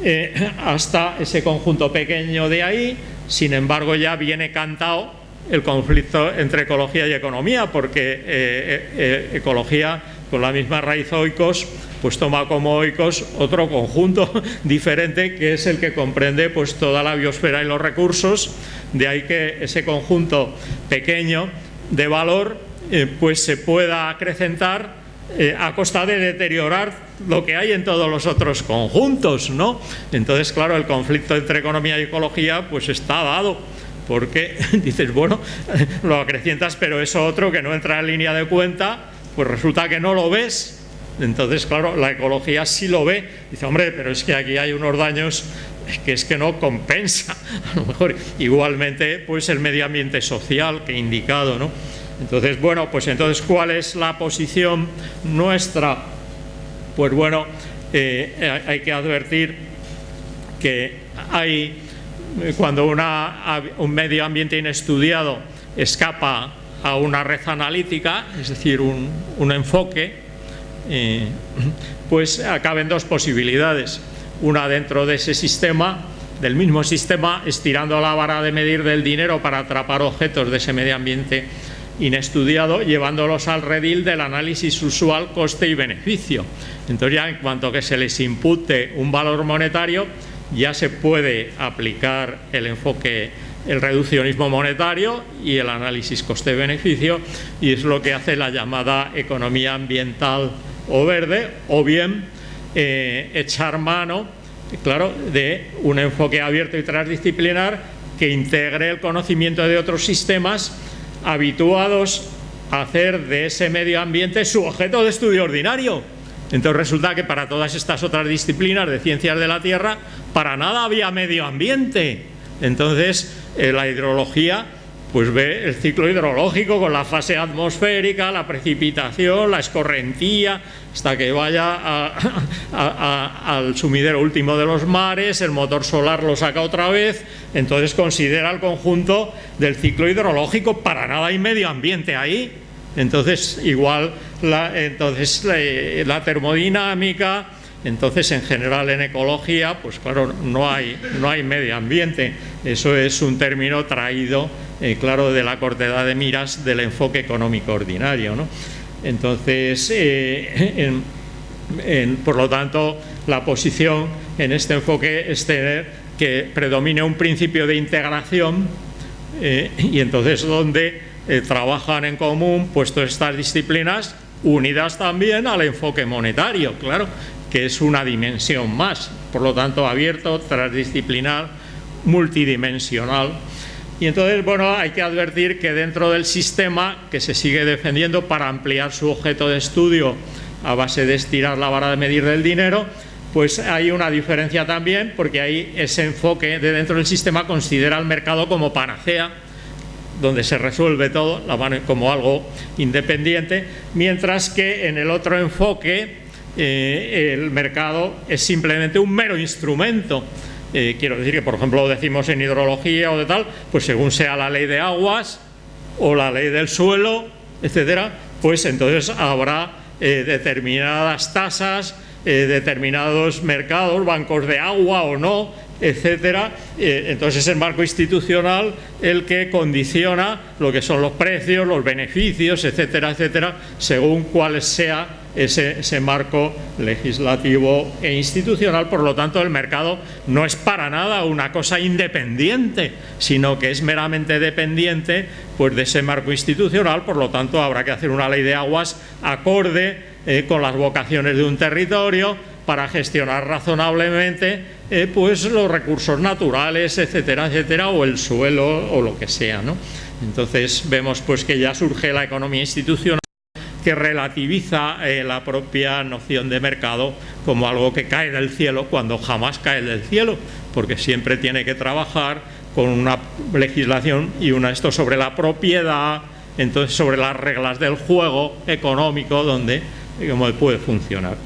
eh, hasta ese conjunto pequeño de ahí, sin embargo ya viene cantado el conflicto entre ecología y economía, porque eh, eh, ecología con la misma raíz oikos, pues toma como oikos otro conjunto diferente que es el que comprende pues toda la biosfera y los recursos, de ahí que ese conjunto pequeño de valor eh, pues se pueda acrecentar eh, a costa de deteriorar lo que hay en todos los otros conjuntos, ¿no? Entonces, claro, el conflicto entre economía y ecología pues está dado porque dices, bueno, lo acrecientas, pero eso otro que no entra en línea de cuenta, pues resulta que no lo ves. Entonces, claro, la ecología sí lo ve. Dice, hombre, pero es que aquí hay unos daños que es que no compensa. A lo mejor igualmente, pues el medio ambiente social que he indicado, ¿no? Entonces, bueno, pues entonces, ¿cuál es la posición nuestra? Pues bueno, eh, hay que advertir que hay, cuando una, un medio ambiente inestudiado escapa a una red analítica, es decir, un, enfoque, pues acaben dos posibilidades. Una dentro de ese sistema, del mismo sistema, estirando la vara de medir del dinero para atrapar objetos de ese medio ambiente inestudiado, llevándolos al redil del análisis usual coste y beneficio. Entonces ya en cuanto que se les impute un valor monetario, ya se puede aplicar el enfoque el reduccionismo monetario y el análisis coste-beneficio y es lo que hace la llamada economía ambiental o verde o bien eh, echar mano claro, de un enfoque abierto y transdisciplinar que integre el conocimiento de otros sistemas habituados a hacer de ese medio ambiente su objeto de estudio ordinario. Entonces resulta que para todas estas otras disciplinas de ciencias de la Tierra, para nada había medio ambiente. Entonces, eh, la hidrología pues ve el ciclo hidrológico con la fase atmosférica, la precipitación, la escorrentía, hasta que vaya al sumidero último de los mares, el motor solar lo saca otra vez, entonces considera el conjunto del ciclo hidrológico, para nada hay medio ambiente ahí, entonces igual entonces, la termodinámica, entonces, en general en ecología, pues claro, no hay, no hay medio ambiente. Eso es un término traído, eh, claro, de la cortedad de miras del enfoque económico ordinario. ¿no? Entonces, eh, por lo tanto, la posición en este enfoque es tener que predomine un principio de integración eh, y entonces donde trabajan en común puesto estas disciplinas unidas también al enfoque monetario, claro, que es una dimensión más, por lo tanto abierto, transdisciplinar, multidimensional. Y entonces, bueno, hay que advertir que dentro del sistema que se sigue defendiendo para ampliar su objeto de estudio a base de estirar la vara de medir del dinero, pues hay una diferencia también, porque ahí ese enfoque de dentro del sistema considera el mercado como panacea, donde se resuelve todo, como algo independiente, mientras que en el otro enfoque eh, el mercado es simplemente un mero instrumento. Eh, quiero decir que, por ejemplo, lo decimos en hidrología o de tal, pues según sea la ley de aguas o la ley del suelo, etcétera, pues entonces habrá eh, determinadas tasas, determinados mercados, bancos de agua o no, etcétera. entonces es el marco institucional el que condiciona lo que son los precios, los beneficios, etcétera, etcétera, según cuál sea ese, marco legislativo e institucional, por lo tanto el mercado no es para nada una cosa independiente, sino que es meramente dependiente pues, de ese marco institucional, por lo tanto habrá que hacer una ley de aguas acorde eh, con las vocaciones de un territorio para gestionar razonablemente eh, pues los recursos naturales, etcétera, etcétera, o el suelo o lo que sea. Entonces vemos pues que ya surge la economía institucional que relativiza eh, la propia noción de mercado como algo que cae del cielo cuando jamás cae del cielo, porque siempre tiene que trabajar con una legislación y una esto sobre la propiedad, entonces sobre las reglas del juego económico donde puede funcionar.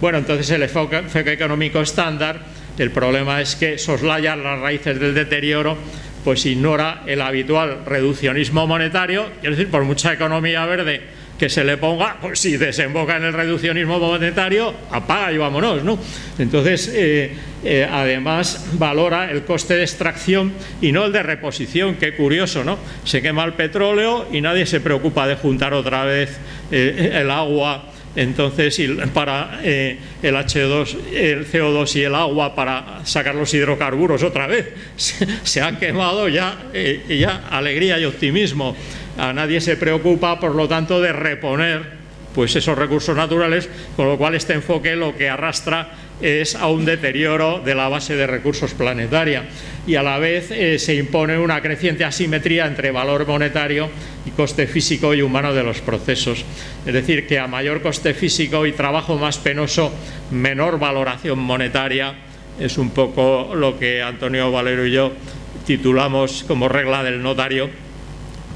Bueno, entonces el enfoque económico estándar, el problema es que soslaya las raíces del deterioro pues ignora el habitual reduccionismo monetario, es decir, por mucha economía verde que se le ponga, pues si desemboca en el reduccionismo monetario, apaga y vámonos, ¿no? Entonces, eh, eh, además valora el coste de extracción y no el de reposición, qué curioso, ¿no? Se quema el petróleo y nadie se preocupa de juntar otra vez eh, el agua entonces para el H2, el CO2 y el agua para sacar los hidrocarburos otra vez se, han quemado ya, ya alegría y optimismo a nadie se preocupa, por lo tanto, de reponer pues esos recursos naturales, con lo cual este enfoque lo que arrastra es a un deterioro de la base de recursos planetaria y a la vez eh, se impone una creciente asimetría entre valor monetario y coste físico y humano de los procesos. Es decir, que a mayor coste físico y trabajo más penoso, menor valoración monetaria, es un poco lo que Antonio Valero y yo titulamos como regla del notario,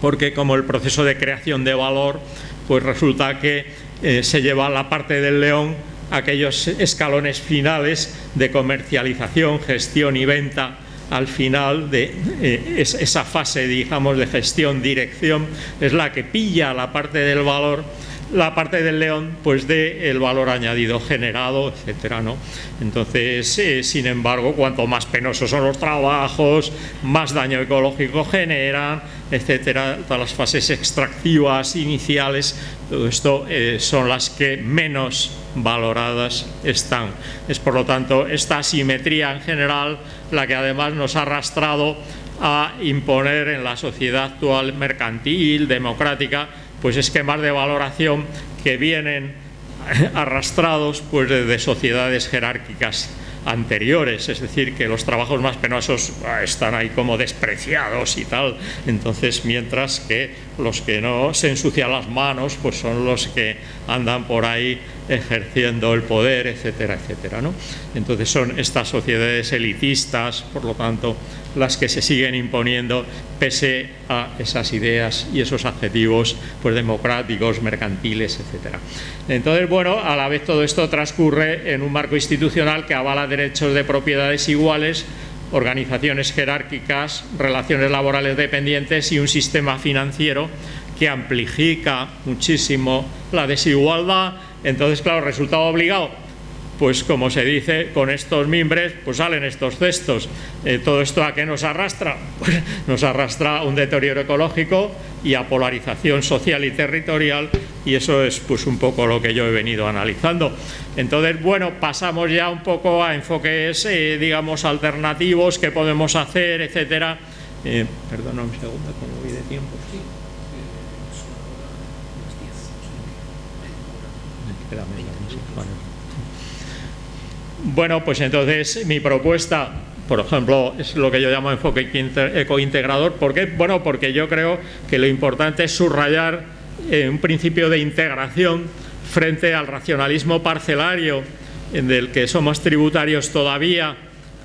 porque como el proceso de creación de valor, pues resulta que eh, se lleva la parte del león aquellos escalones finales de comercialización, gestión y venta al final de eh, esa fase, digamos, de gestión, dirección, es la que pilla la parte del valor la parte del león pues de el valor añadido generado, etcétera, ¿no? Entonces, eh, sin embargo, cuanto más penosos son los trabajos, más daño ecológico generan, etcétera, todas las fases extractivas iniciales, todo esto eh, son las que menos valoradas están. Es por lo tanto esta asimetría en general la que además nos ha arrastrado a imponer en la sociedad actual mercantil, democrática, pues esquemas de valoración que vienen arrastrados pues, de sociedades jerárquicas anteriores, es decir, que los trabajos más penosos ah, están ahí como despreciados y tal, entonces mientras que los que no se ensucian las manos pues son los que andan por ahí ejerciendo el poder, etcétera, etcétera. ¿no? Entonces son estas sociedades elitistas, por lo tanto, las que se siguen imponiendo pese a esas ideas y esos adjetivos pues, democráticos, mercantiles, etcétera. Entonces, bueno, a la vez todo esto transcurre en un marco institucional que avala derechos de propiedades iguales, organizaciones jerárquicas, relaciones laborales dependientes y un sistema financiero que amplifica muchísimo la desigualdad. Entonces, claro, resultado obligado, pues como se dice, con estos mimbres pues salen estos cestos. Eh, ¿Todo esto a qué nos arrastra? Pues nos arrastra a un deterioro ecológico y a polarización social y territorial y eso es pues un poco lo que yo he venido analizando. Entonces, bueno, pasamos ya un poco a enfoques, eh, digamos, alternativos, qué podemos hacer, etcétera. Eh, perdona un segundo, como voy de tiempo. Sí. Bueno, pues entonces mi propuesta, por ejemplo, es lo que yo llamo enfoque ecointegrador. ¿Por qué? Bueno, porque yo creo que lo importante es subrayar eh, un principio de integración frente al racionalismo parcelario del que somos tributarios todavía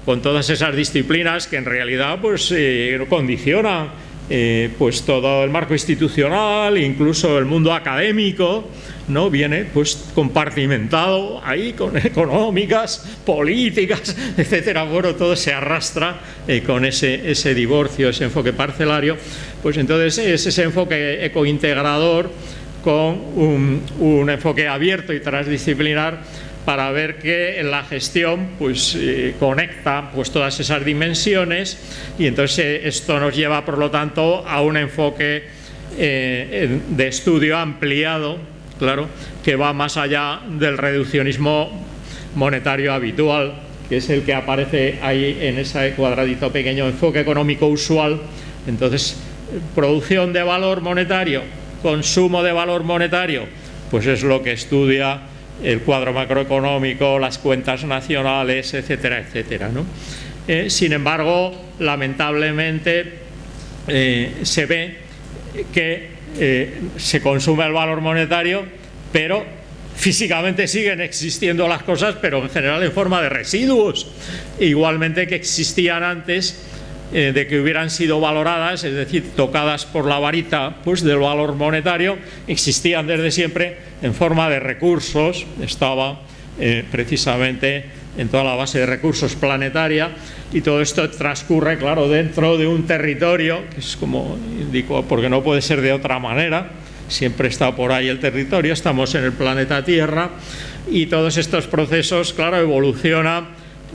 con todas esas disciplinas que en realidad pues eh, condicionan eh, pues todo el marco institucional, incluso el mundo académico, ¿no? viene pues compartimentado ahí con económicas, políticas, etcétera, bueno, todo se arrastra eh, con ese, ese divorcio, ese enfoque parcelario, pues entonces es ese enfoque ecointegrador con un, un enfoque abierto y transdisciplinar para ver que la gestión pues, eh, conecta pues, todas esas dimensiones y entonces eh, esto nos lleva por lo tanto a un enfoque eh, de estudio ampliado, claro, que va más allá del reduccionismo monetario habitual, que es el que aparece ahí en ese cuadradito pequeño, enfoque económico usual. Entonces, producción de valor monetario, consumo de valor monetario, pues es lo que estudia el cuadro macroeconómico, las cuentas nacionales, etcétera, etcétera. Eh, sin embargo, lamentablemente eh, se ve que eh, se consume el valor monetario, pero físicamente siguen existiendo las cosas, pero en general en forma de residuos, igualmente que existían antes eh, de que hubieran sido valoradas, es decir, tocadas por la varita pues, del valor monetario, existían desde siempre en forma de recursos, estaba eh, precisamente en toda la base de recursos planetaria y todo esto transcurre, claro, dentro de un territorio, que es como indico, porque no puede ser de otra manera, siempre está por ahí el territorio, estamos en el planeta Tierra y todos estos procesos, claro, evolucionan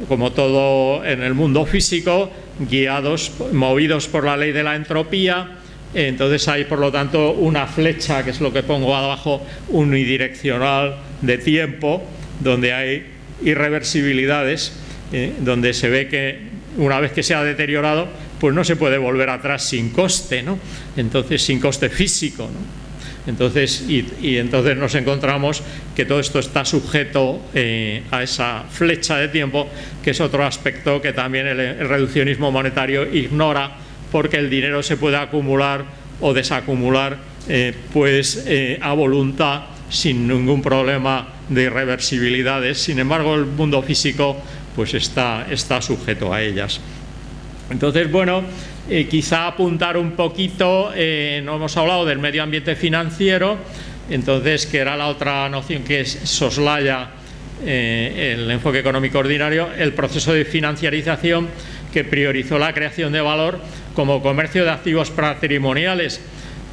como todo en el mundo físico, guiados, movidos por la ley de la entropía, entonces hay por lo tanto una flecha, que es lo que pongo abajo, unidireccional de tiempo, donde hay irreversibilidades, eh, donde se ve que una vez que se ha deteriorado, pues no se puede volver atrás sin coste, ¿no? Entonces, sin coste físico, ¿no? Entonces, y, entonces nos encontramos que todo esto está sujeto eh, a esa flecha de tiempo, que es otro aspecto que también el, reduccionismo monetario ignora, porque el dinero se puede acumular o desacumular eh, pues a voluntad sin ningún problema de irreversibilidades. Sin embargo, el mundo físico pues está, está sujeto a ellas. Entonces, bueno, eh, quizá apuntar un poquito, eh, no hemos hablado del medio ambiente financiero, entonces que era la otra noción que soslaya eh, el enfoque económico ordinario, el proceso de financiarización que priorizó la creación de valor como comercio de activos patrimoniales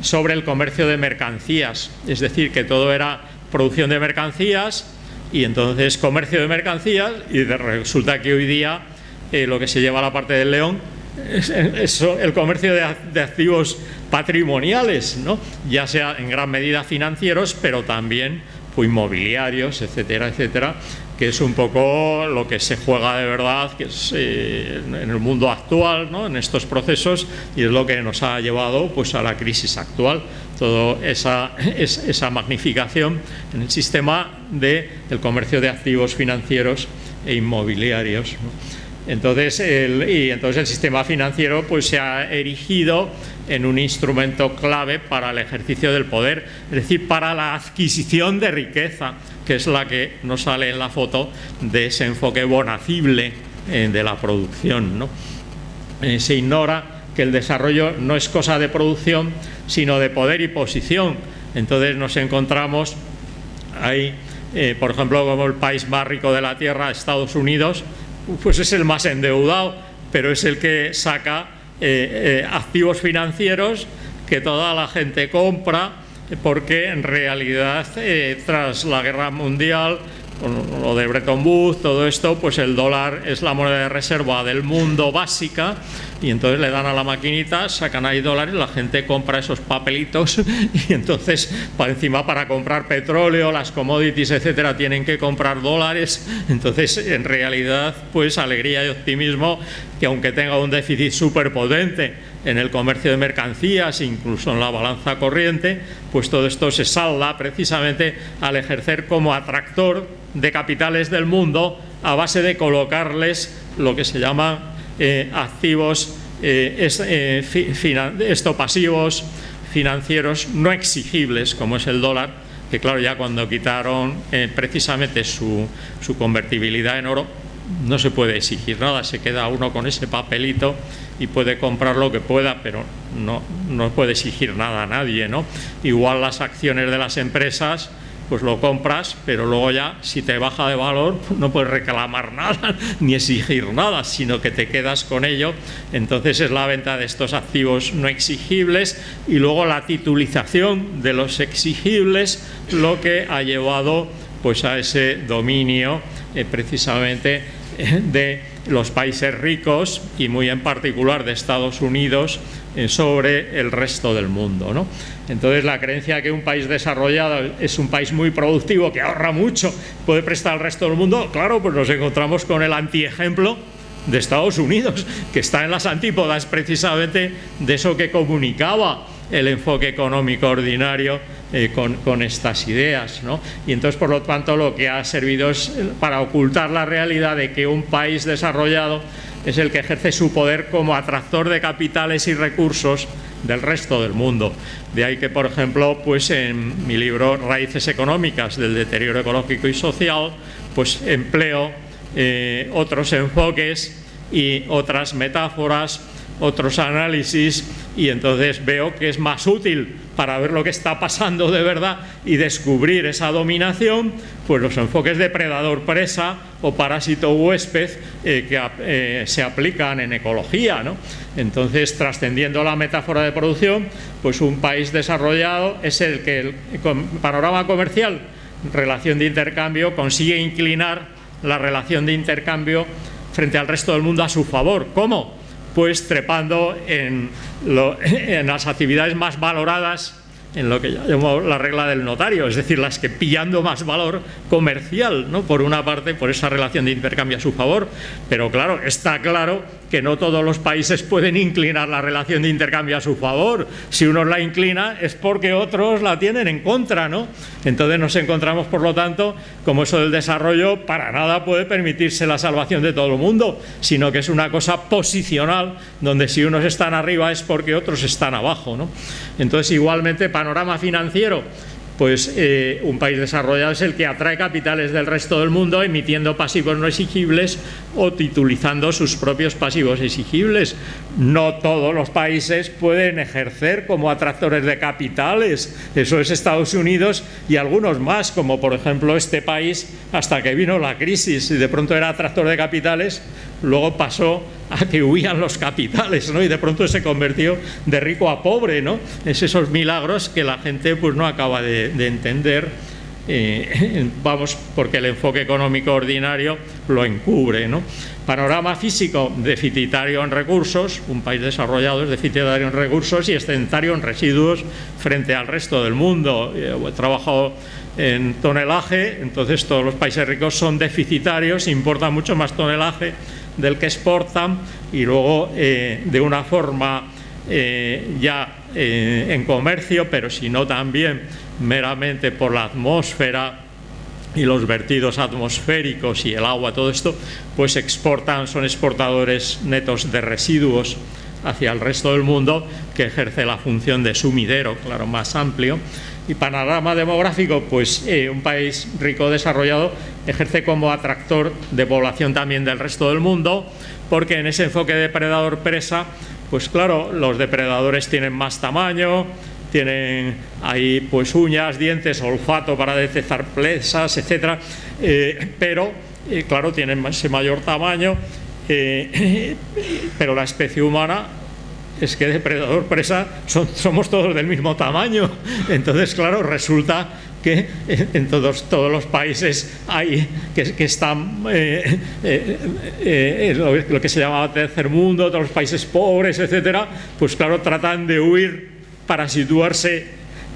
sobre el comercio de mercancías, es decir, que todo era producción de mercancías y entonces comercio de mercancías y resulta que hoy día lo que se lleva a la parte del león es, el comercio de, activos patrimoniales, ¿no? ya sea en gran medida financieros, pero también inmobiliarios, etcétera, etcétera, que es un poco lo que se juega de verdad que es, eh, en el mundo actual, ¿no? en estos procesos, y es lo que nos ha llevado pues, a la crisis actual, toda esa, esa magnificación en el sistema de, del comercio de activos financieros e inmobiliarios. Entonces el, y entonces el sistema financiero pues, se ha erigido en un instrumento clave para el ejercicio del poder, es decir, para la adquisición de riqueza, que es la que nos sale en la foto de ese enfoque bonacible eh, de la producción. ¿no? Eh, se ignora que el desarrollo no es cosa de producción, sino de poder y posición. Entonces nos encontramos ahí, eh, por ejemplo, como el país más rico de la Tierra, Estados Unidos, pues es el más endeudado, pero es el que saca eh, eh, activos financieros que toda la gente compra, porque en realidad eh, tras la guerra mundial lo de Bretton Woods, todo esto, pues el dólar es la moneda de reserva del mundo básica y entonces le dan a la maquinita, sacan ahí dólares, la gente compra esos papelitos y entonces para encima para comprar petróleo, las commodities, etcétera, tienen que comprar dólares. Entonces, en realidad, pues alegría y optimismo que aunque tenga un déficit súper potente en el comercio de mercancías, incluso en la balanza corriente, pues todo esto se salda precisamente al ejercer como atractor de capitales del mundo a base de colocarles lo que se llama eh, activos eh, eh, esto pasivos financieros no exigibles como es el dólar que claro ya cuando quitaron precisamente su, su convertibilidad en oro no se puede exigir nada, se queda uno con ese papelito y puede comprar lo que pueda, pero no, no puede exigir nada a nadie, ¿no? Igual las acciones de las empresas, pues lo compras, pero luego ya si te baja de valor no puedes reclamar nada ni exigir nada, sino que te quedas con ello. Entonces es la venta de estos activos no exigibles y luego la titulización de los exigibles lo que ha llevado pues a ese dominio eh, precisamente eh, de los países ricos y muy en particular de Estados Unidos eh, sobre el resto del mundo. ¿no? Entonces la creencia que un país desarrollado es un país muy productivo, que ahorra mucho, puede prestar al resto del mundo, claro, pues nos encontramos con el antiejemplo de Estados Unidos, que está en las antípodas precisamente de eso que comunicaba el enfoque económico ordinario eh, con, estas ideas. ¿no? Y entonces, por lo tanto, lo que ha servido es para ocultar la realidad de que un país desarrollado es el que ejerce su poder como atractor de capitales y recursos del resto del mundo. De ahí que, por ejemplo, pues en mi libro Raíces económicas del deterioro ecológico y social, pues empleo eh, otros enfoques y otras metáforas, otros análisis y entonces veo que es más útil para ver lo que está pasando de verdad y descubrir esa dominación, pues los enfoques de predador-presa o parásito-huésped eh, que eh, se aplican en ecología. ¿no? Entonces, trascendiendo la metáfora de producción, pues un país desarrollado es el que el panorama comercial, relación de intercambio, consigue inclinar la relación de intercambio frente al resto del mundo a su favor. ¿Cómo? Pues trepando en, las actividades más valoradas en lo que llamo la regla del notario, es decir, las que pillando más valor comercial, ¿no? por una parte, por esa relación de intercambio a su favor, pero claro, está claro que no todos los países pueden inclinar la relación de intercambio a su favor. Si uno la inclina es porque otros la tienen en contra, ¿no? Entonces nos encontramos, por lo tanto, como eso del desarrollo para nada puede permitirse la salvación de todo el mundo, sino que es una cosa posicional, donde si unos están arriba es porque otros están abajo, ¿no? Entonces, igualmente, panorama financiero, pues eh, un país desarrollado es el que atrae capitales del resto del mundo emitiendo pasivos no exigibles o titulizando sus propios pasivos exigibles. No todos los países pueden ejercer como atractores de capitales, eso es Estados Unidos y algunos más, como por ejemplo este país hasta que vino la crisis y de pronto era atractor de capitales, luego pasó a que huían los capitales, ¿no? Y de pronto se convirtió de rico a pobre, ¿no? Es esos milagros que la gente pues no acaba de, entender, vamos, porque el enfoque económico ordinario lo encubre, ¿no? Panorama físico, deficitario en recursos, un país desarrollado es deficitario en recursos y excedentario en residuos frente al resto del mundo. He trabajado en tonelaje, entonces todos los países ricos son deficitarios, importan mucho más tonelaje del que exportan y luego eh, de una forma eh, ya eh, en comercio, pero si no también meramente por la atmósfera y los vertidos atmosféricos y el agua, todo esto, pues exportan, son exportadores netos de residuos hacia el resto del mundo que ejerce la función de sumidero, claro, más amplio. Y panorama demográfico, pues eh, un país rico desarrollado ejerce como atractor de población también del resto del mundo, porque en ese enfoque depredador-presa, pues claro, los depredadores tienen más tamaño, tienen ahí pues uñas, dientes, olfato para detectar presas, etcétera, eh, pero eh, claro, tienen ese mayor tamaño, pero la especie humana es que depredador presa somos todos del mismo tamaño. Entonces, claro, resulta que en todos, todos los países hay que, están eh, eh, eh, lo, que se llama tercer mundo, todos los países pobres, etcétera, pues claro, tratan de huir para situarse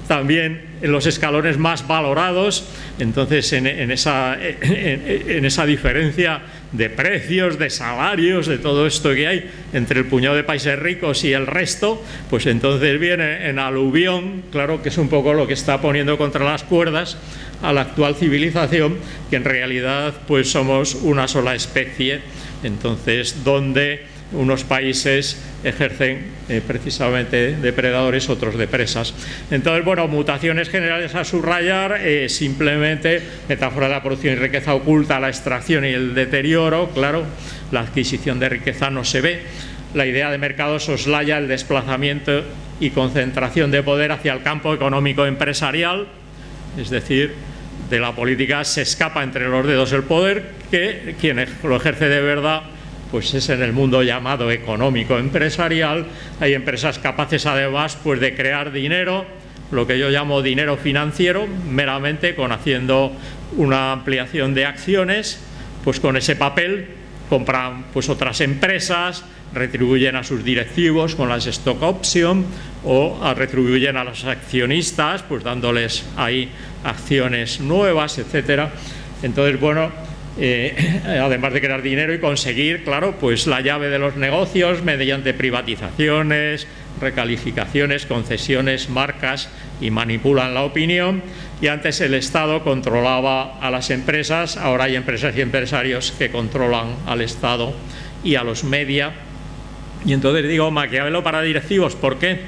también en los escalones más valorados, entonces en, esa, en, esa, diferencia de precios, de salarios, de todo esto que hay entre el puñado de países ricos y el resto, pues entonces viene en aluvión, claro que es un poco lo que está poniendo contra las cuerdas a la actual civilización, que en realidad pues somos una sola especie, entonces donde unos países ejercen eh, precisamente depredadores, otros de presas. Entonces, bueno, mutaciones generales a subrayar, eh, simplemente metáfora de la producción y riqueza oculta, la extracción y el deterioro, claro, la adquisición de riqueza no se ve, la idea de mercado soslaya el desplazamiento y concentración de poder hacia el campo económico empresarial, es decir, de la política se escapa entre los dedos el poder, que quien lo ejerce de verdad pues es en el mundo llamado económico empresarial, hay empresas capaces además pues de crear dinero, lo que yo llamo dinero financiero, meramente con haciendo una ampliación de acciones, pues con ese papel compran pues otras empresas, retribuyen a sus directivos con las stock option o retribuyen a los accionistas pues dándoles ahí acciones nuevas, etcétera. Entonces, bueno, eh, además de crear dinero y conseguir, claro, pues la llave de los negocios mediante privatizaciones, recalificaciones, concesiones, marcas y manipulan la opinión. Y antes el Estado controlaba a las empresas, ahora hay empresas y empresarios que controlan al Estado y a los media. Y entonces digo Maquiavelo para directivos, ¿por qué?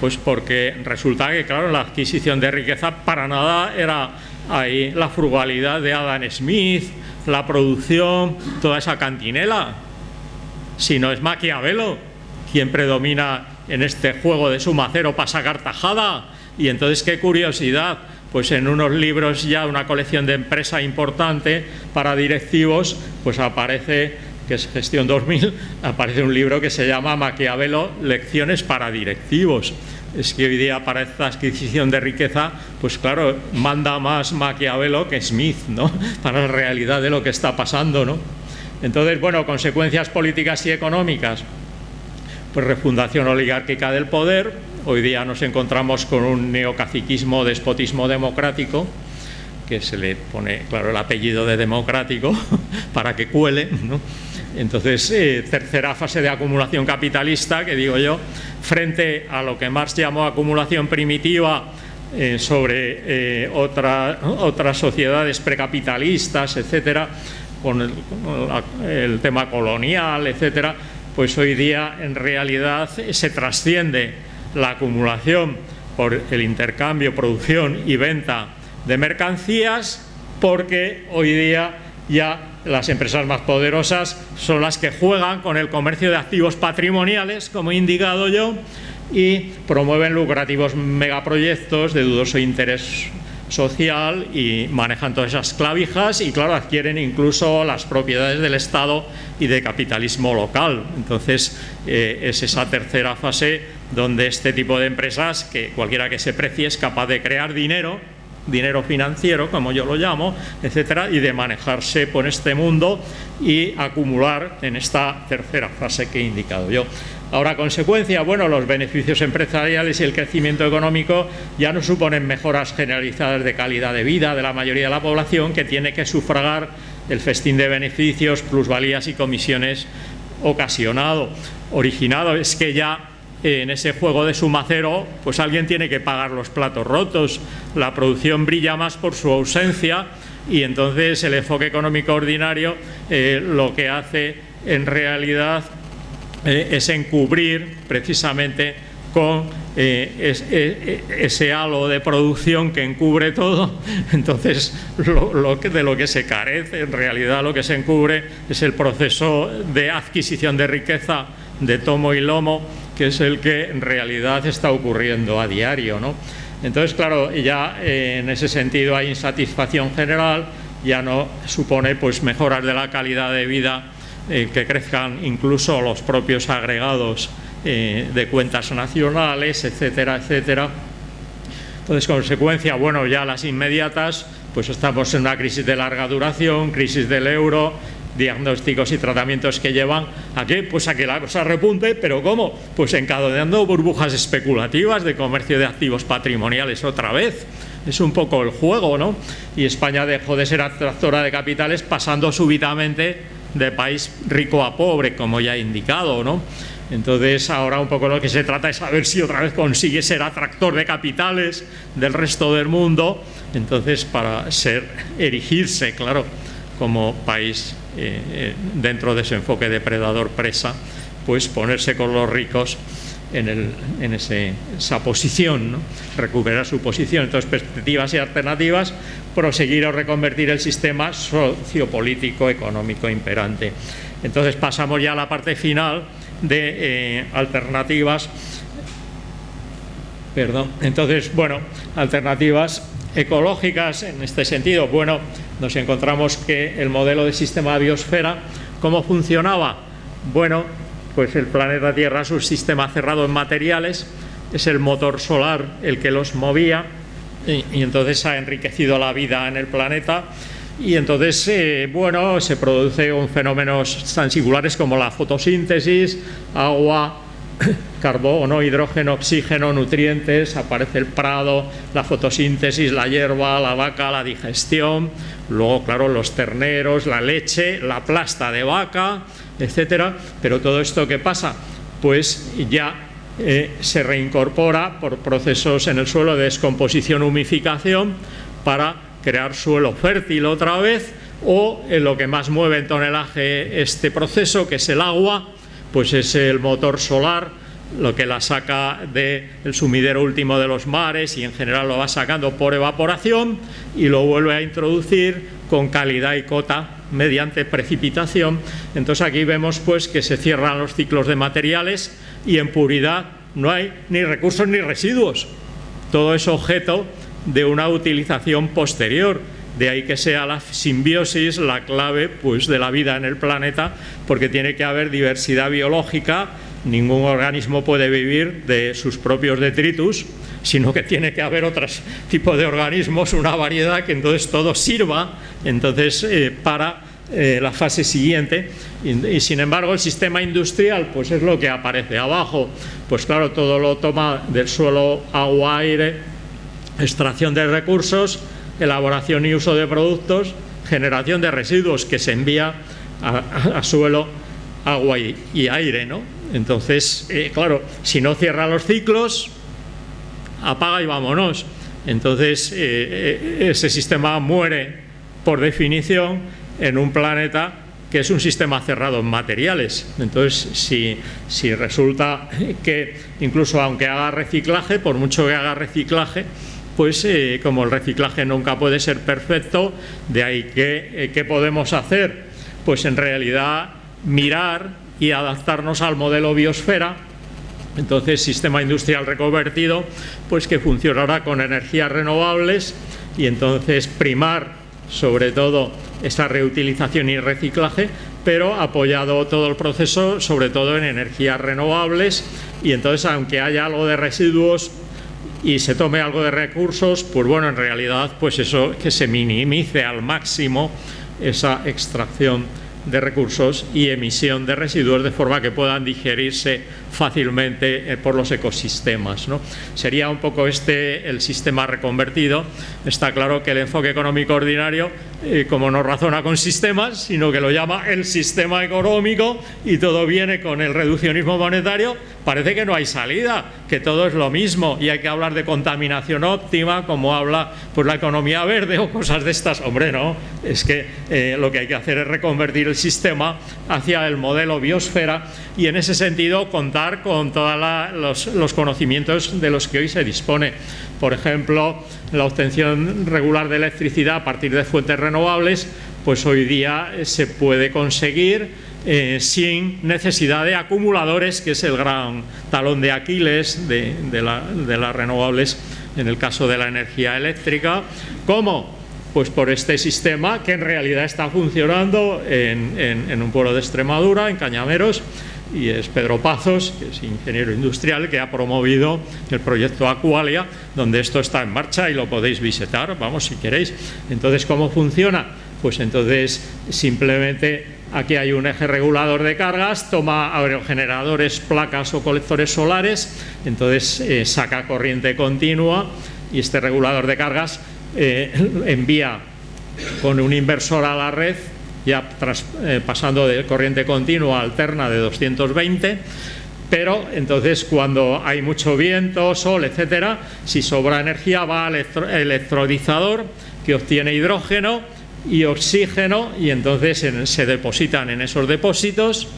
Pues porque resulta que, claro, la adquisición de riqueza para nada era ahí la frugalidad de Adam Smith, la producción, toda esa cantinela, sino es Maquiavelo quien predomina en este juego de sumacero para sacar tajada. Y entonces, qué curiosidad, pues en unos libros ya, una colección de empresa importante para directivos, pues aparece, que es Gestión 2000, aparece un libro que se llama Maquiavelo, Lecciones para directivos. Es que hoy día para esta adquisición de riqueza, pues claro, manda más Maquiavelo que Smith, ¿no? Para la realidad de lo que está pasando, ¿no? Entonces, bueno, consecuencias políticas y económicas pues refundación oligárquica del poder. Hoy día nos encontramos con un neocaciquismo, despotismo democrático, que se le pone, claro, el apellido de democrático para que cuele. Entonces, eh, tercera fase de acumulación capitalista, que digo yo, frente a lo que Marx llamó acumulación primitiva eh, sobre eh, otras sociedades precapitalistas, etcétera, con el, el tema colonial, etcétera, pues hoy día en realidad se trasciende la acumulación por el intercambio, producción y venta de mercancías porque hoy día ya las empresas más poderosas son las que juegan con el comercio de activos patrimoniales, como he indicado yo, y promueven lucrativos megaproyectos de dudoso interés social y manejan todas esas clavijas y claro, adquieren incluso las propiedades del Estado y de capitalismo local. Entonces eh, es esa tercera fase donde este tipo de empresas, que cualquiera que se precie es capaz de crear dinero, dinero financiero, como yo lo llamo, etcétera, y de manejarse por este mundo y acumular en esta tercera fase que he indicado yo. Ahora, consecuencia, bueno, los beneficios empresariales y el crecimiento económico ya no suponen mejoras generalizadas de calidad de vida de la mayoría de la población que tiene que sufragar el festín de beneficios, plusvalías y comisiones ocasionado, originado. Es que ya en ese juego de sumacero, pues alguien tiene que pagar los platos rotos, la producción brilla más por su ausencia y entonces el enfoque económico ordinario eh, lo que hace en realidad eh, es encubrir precisamente con eh, eh, ese halo de producción que encubre todo, entonces de lo que se carece, en realidad lo que se encubre es el proceso de adquisición de riqueza de tomo y lomo, que es el que en realidad está ocurriendo a diario. ¿no? Entonces, claro, ya en ese sentido hay insatisfacción general, ya no supone pues mejoras de la calidad de vida eh, que crezcan incluso los propios agregados eh, de cuentas nacionales, etcétera, etcétera. Entonces, consecuencia, bueno, ya las inmediatas, pues estamos en una crisis de larga duración, crisis del euro, diagnósticos y tratamientos que llevan a que, pues a que la cosa repunte, pero ¿cómo? Pues encadenando burbujas especulativas de comercio de activos patrimoniales otra vez. Es un poco el juego, ¿no? Y España dejó de ser atractora de capitales pasando súbitamente de país rico a pobre, como ya he indicado, ¿no? Entonces ahora un poco lo que se trata es saber si otra vez consigue ser atractor de capitales del resto del mundo, entonces para ser, erigirse, claro, como país eh, eh, dentro de ese enfoque depredador-presa, pues ponerse con los ricos en, esa posición, recuperar su posición. Entonces, perspectivas y alternativas, proseguir o reconvertir el sistema sociopolítico económico imperante. Entonces, pasamos ya a la parte final de eh, alternativas. Perdón. Entonces, bueno, alternativas ecológicas en este sentido. Bueno, nos encontramos que el modelo de sistema de biosfera, ¿cómo funcionaba? Bueno, pues el planeta Tierra es un sistema cerrado en materiales, es el motor solar el que los movía y, entonces ha enriquecido la vida en el planeta y entonces, eh, bueno, se produce un fenómenos tan singulares como la fotosíntesis, agua, carbono, hidrógeno, oxígeno, nutrientes, aparece el prado, la fotosíntesis, la hierba, la vaca, la digestión, luego, claro, los terneros, la leche, la plasta de vaca, etcétera. Pero todo esto ¿qué pasa? Pues ya eh, se reincorpora por procesos en el suelo de descomposición humificación para crear suelo fértil otra vez o en lo que más mueve en tonelaje este proceso que es el agua pues es el motor solar lo que la saca del sumidero último de los mares y en general lo va sacando por evaporación y lo vuelve a introducir con calidad y cota mediante precipitación. Entonces aquí vemos pues que se cierran los ciclos de materiales y en puridad no hay ni recursos ni residuos. Todo es objeto de una utilización posterior. De ahí que sea la simbiosis la clave pues, de la vida en el planeta, porque tiene que haber diversidad biológica, ningún organismo puede vivir de sus propios detritus, sino que tiene que haber otros tipos de organismos, una variedad que entonces todo sirva entonces, eh, para eh, la fase siguiente y, sin embargo el sistema industrial pues es lo que aparece abajo pues claro todo lo toma del suelo agua aire extracción de recursos elaboración y uso de productos generación de residuos que se envía a, suelo agua y, aire ¿no? Entonces eh, claro si no cierra los ciclos apaga y vámonos entonces eh, ese sistema muere por definición en un planeta que es un sistema cerrado en materiales. Entonces, si, resulta que incluso aunque haga reciclaje, por mucho que haga reciclaje, pues eh, como el reciclaje nunca puede ser perfecto, de ahí que, eh, ¿qué podemos hacer? Pues en realidad mirar y adaptarnos al modelo biosfera, entonces sistema industrial reconvertido, pues que funcionará con energías renovables y entonces primar sobre todo esta reutilización y reciclaje, pero apoyado todo el proceso sobre todo en energías renovables. Y entonces aunque haya algo de residuos y se tome algo de recursos, pues bueno, en realidad pues eso que se minimice al máximo esa extracción de recursos y emisión de residuos de forma que puedan digerirse fácilmente eh, por los ecosistemas. ¿no? Sería un poco este el sistema reconvertido. Está claro que el enfoque económico ordinario, eh, como no razona con sistemas, sino que lo llama el sistema económico y todo viene con el reduccionismo monetario, parece que no hay salida, que todo es lo mismo y hay que hablar de contaminación óptima, como habla pues, la economía verde o cosas de estas. Hombre, no, es que eh, lo que hay que hacer es reconvertir el sistema hacia el modelo biosfera y en ese sentido contar con todos los, conocimientos de los que hoy se dispone. Por ejemplo, la obtención regular de electricidad a partir de fuentes renovables, pues hoy día se puede conseguir eh, sin necesidad de acumuladores, que es el gran talón de Aquiles de, las renovables en el caso de la energía eléctrica. ¿Cómo? Pues por este sistema que en realidad está funcionando en, un pueblo de Extremadura, en Cañameros, y es Pedro Pazos, que es ingeniero industrial, que ha promovido el proyecto Aqualia, donde esto está en marcha y lo podéis visitar, vamos, si queréis. Entonces, ¿cómo funciona? Pues entonces simplemente aquí hay un eje regulador de cargas, toma aerogeneradores, placas o colectores solares, entonces eh, saca corriente continua y este regulador de cargas eh, envía con un inversor a la red ya eh, pasando de corriente continua alterna de 220 pero entonces cuando hay mucho viento, sol, etcétera, si sobra energía va al electrolizador que obtiene hidrógeno y oxígeno y entonces se depositan en esos depósitos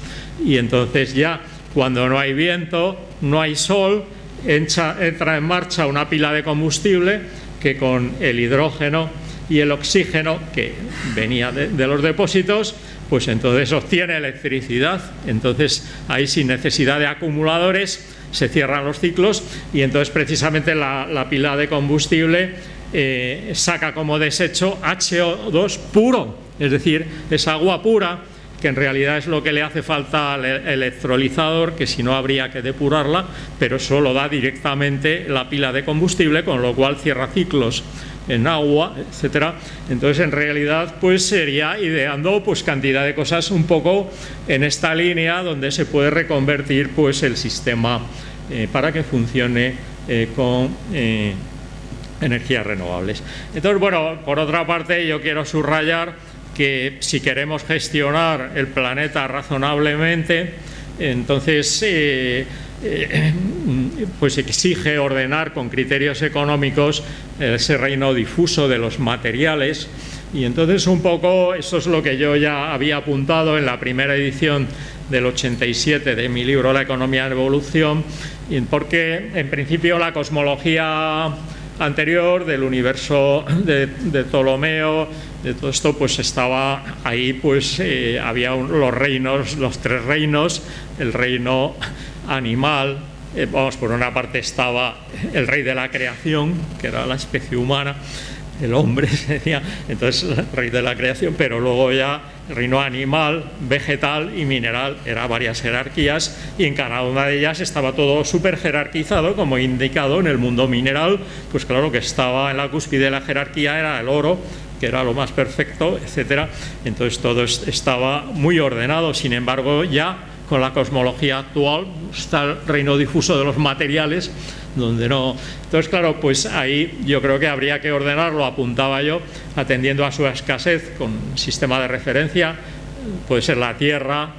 y entonces ya cuando no hay viento, no hay sol, entra en marcha una pila de combustible que con el hidrógeno y el oxígeno que venía de, los depósitos, pues entonces obtiene electricidad. Entonces ahí sin necesidad de acumuladores se cierran los ciclos y entonces precisamente la, pila de combustible eh, saca como desecho HO2 puro, es decir, es agua pura que en realidad es lo que le hace falta al e-, electrolizador, que si no habría que depurarla, pero solo da directamente la pila de combustible, con lo cual cierra ciclos en agua, etcétera. Entonces, en realidad, pues sería ideando pues cantidad de cosas un poco en esta línea donde se puede reconvertir pues el sistema eh, para que funcione eh, con eh, energías renovables. Entonces, bueno, por otra parte, yo quiero subrayar que si queremos gestionar el planeta razonablemente, entonces pues exige ordenar con criterios económicos ese reino difuso de los materiales. Y entonces un poco eso es lo que yo ya había apuntado en la primera edición del 87 de mi libro La economía en evolución, porque en principio la cosmología anterior del universo de, Ptolomeo, de todo esto, pues estaba ahí, pues eh, había los reinos, los tres reinos, el reino animal, eh, vamos, por una parte estaba el rey de la creación, que era la especie humana, el hombre sería entonces el rey de la creación, pero luego ya el reino animal, vegetal y mineral, eran varias jerarquías y en cada una de ellas estaba todo súper jerarquizado, como indicado en el mundo mineral, pues claro que estaba en la cúspide de la jerarquía era el oro, que era lo más perfecto, etcétera. Entonces todo estaba muy ordenado, sin embargo ya con la cosmología actual está el reino difuso de los materiales, donde no... Entonces, claro, pues ahí yo creo que habría que ordenarlo, apuntaba yo, atendiendo a su escasez con sistema de referencia, puede ser la Tierra,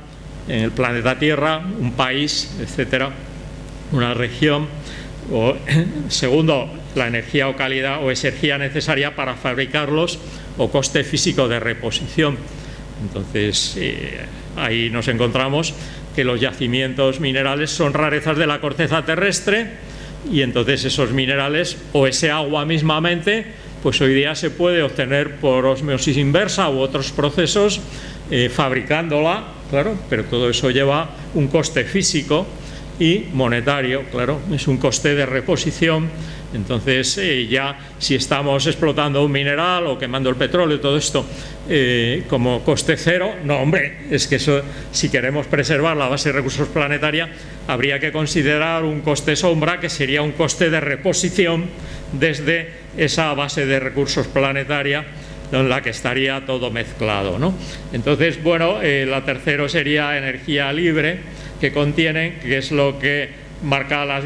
el planeta Tierra, un país, etcétera, una región, o segundo, la energía o calidad o energía necesaria para fabricarlos o coste físico de reposición. Entonces, eh, ahí nos encontramos que los yacimientos minerales son rarezas de la corteza terrestre y entonces esos minerales o ese agua mismamente pues hoy día se puede obtener por osmosis inversa u otros procesos eh, fabricándola, claro, pero todo eso lleva un coste físico y monetario, claro, es un coste de reposición entonces, eh, ya si estamos explotando un mineral o quemando el petróleo, todo esto eh, como coste cero, no, hombre, es que eso, si queremos preservar la base de recursos planetaria, habría que considerar un coste sombra que sería un coste de reposición desde esa base de recursos planetaria en la que estaría todo mezclado. ¿no? Entonces, bueno, eh, la tercera sería energía libre, que contienen, que es lo que marca las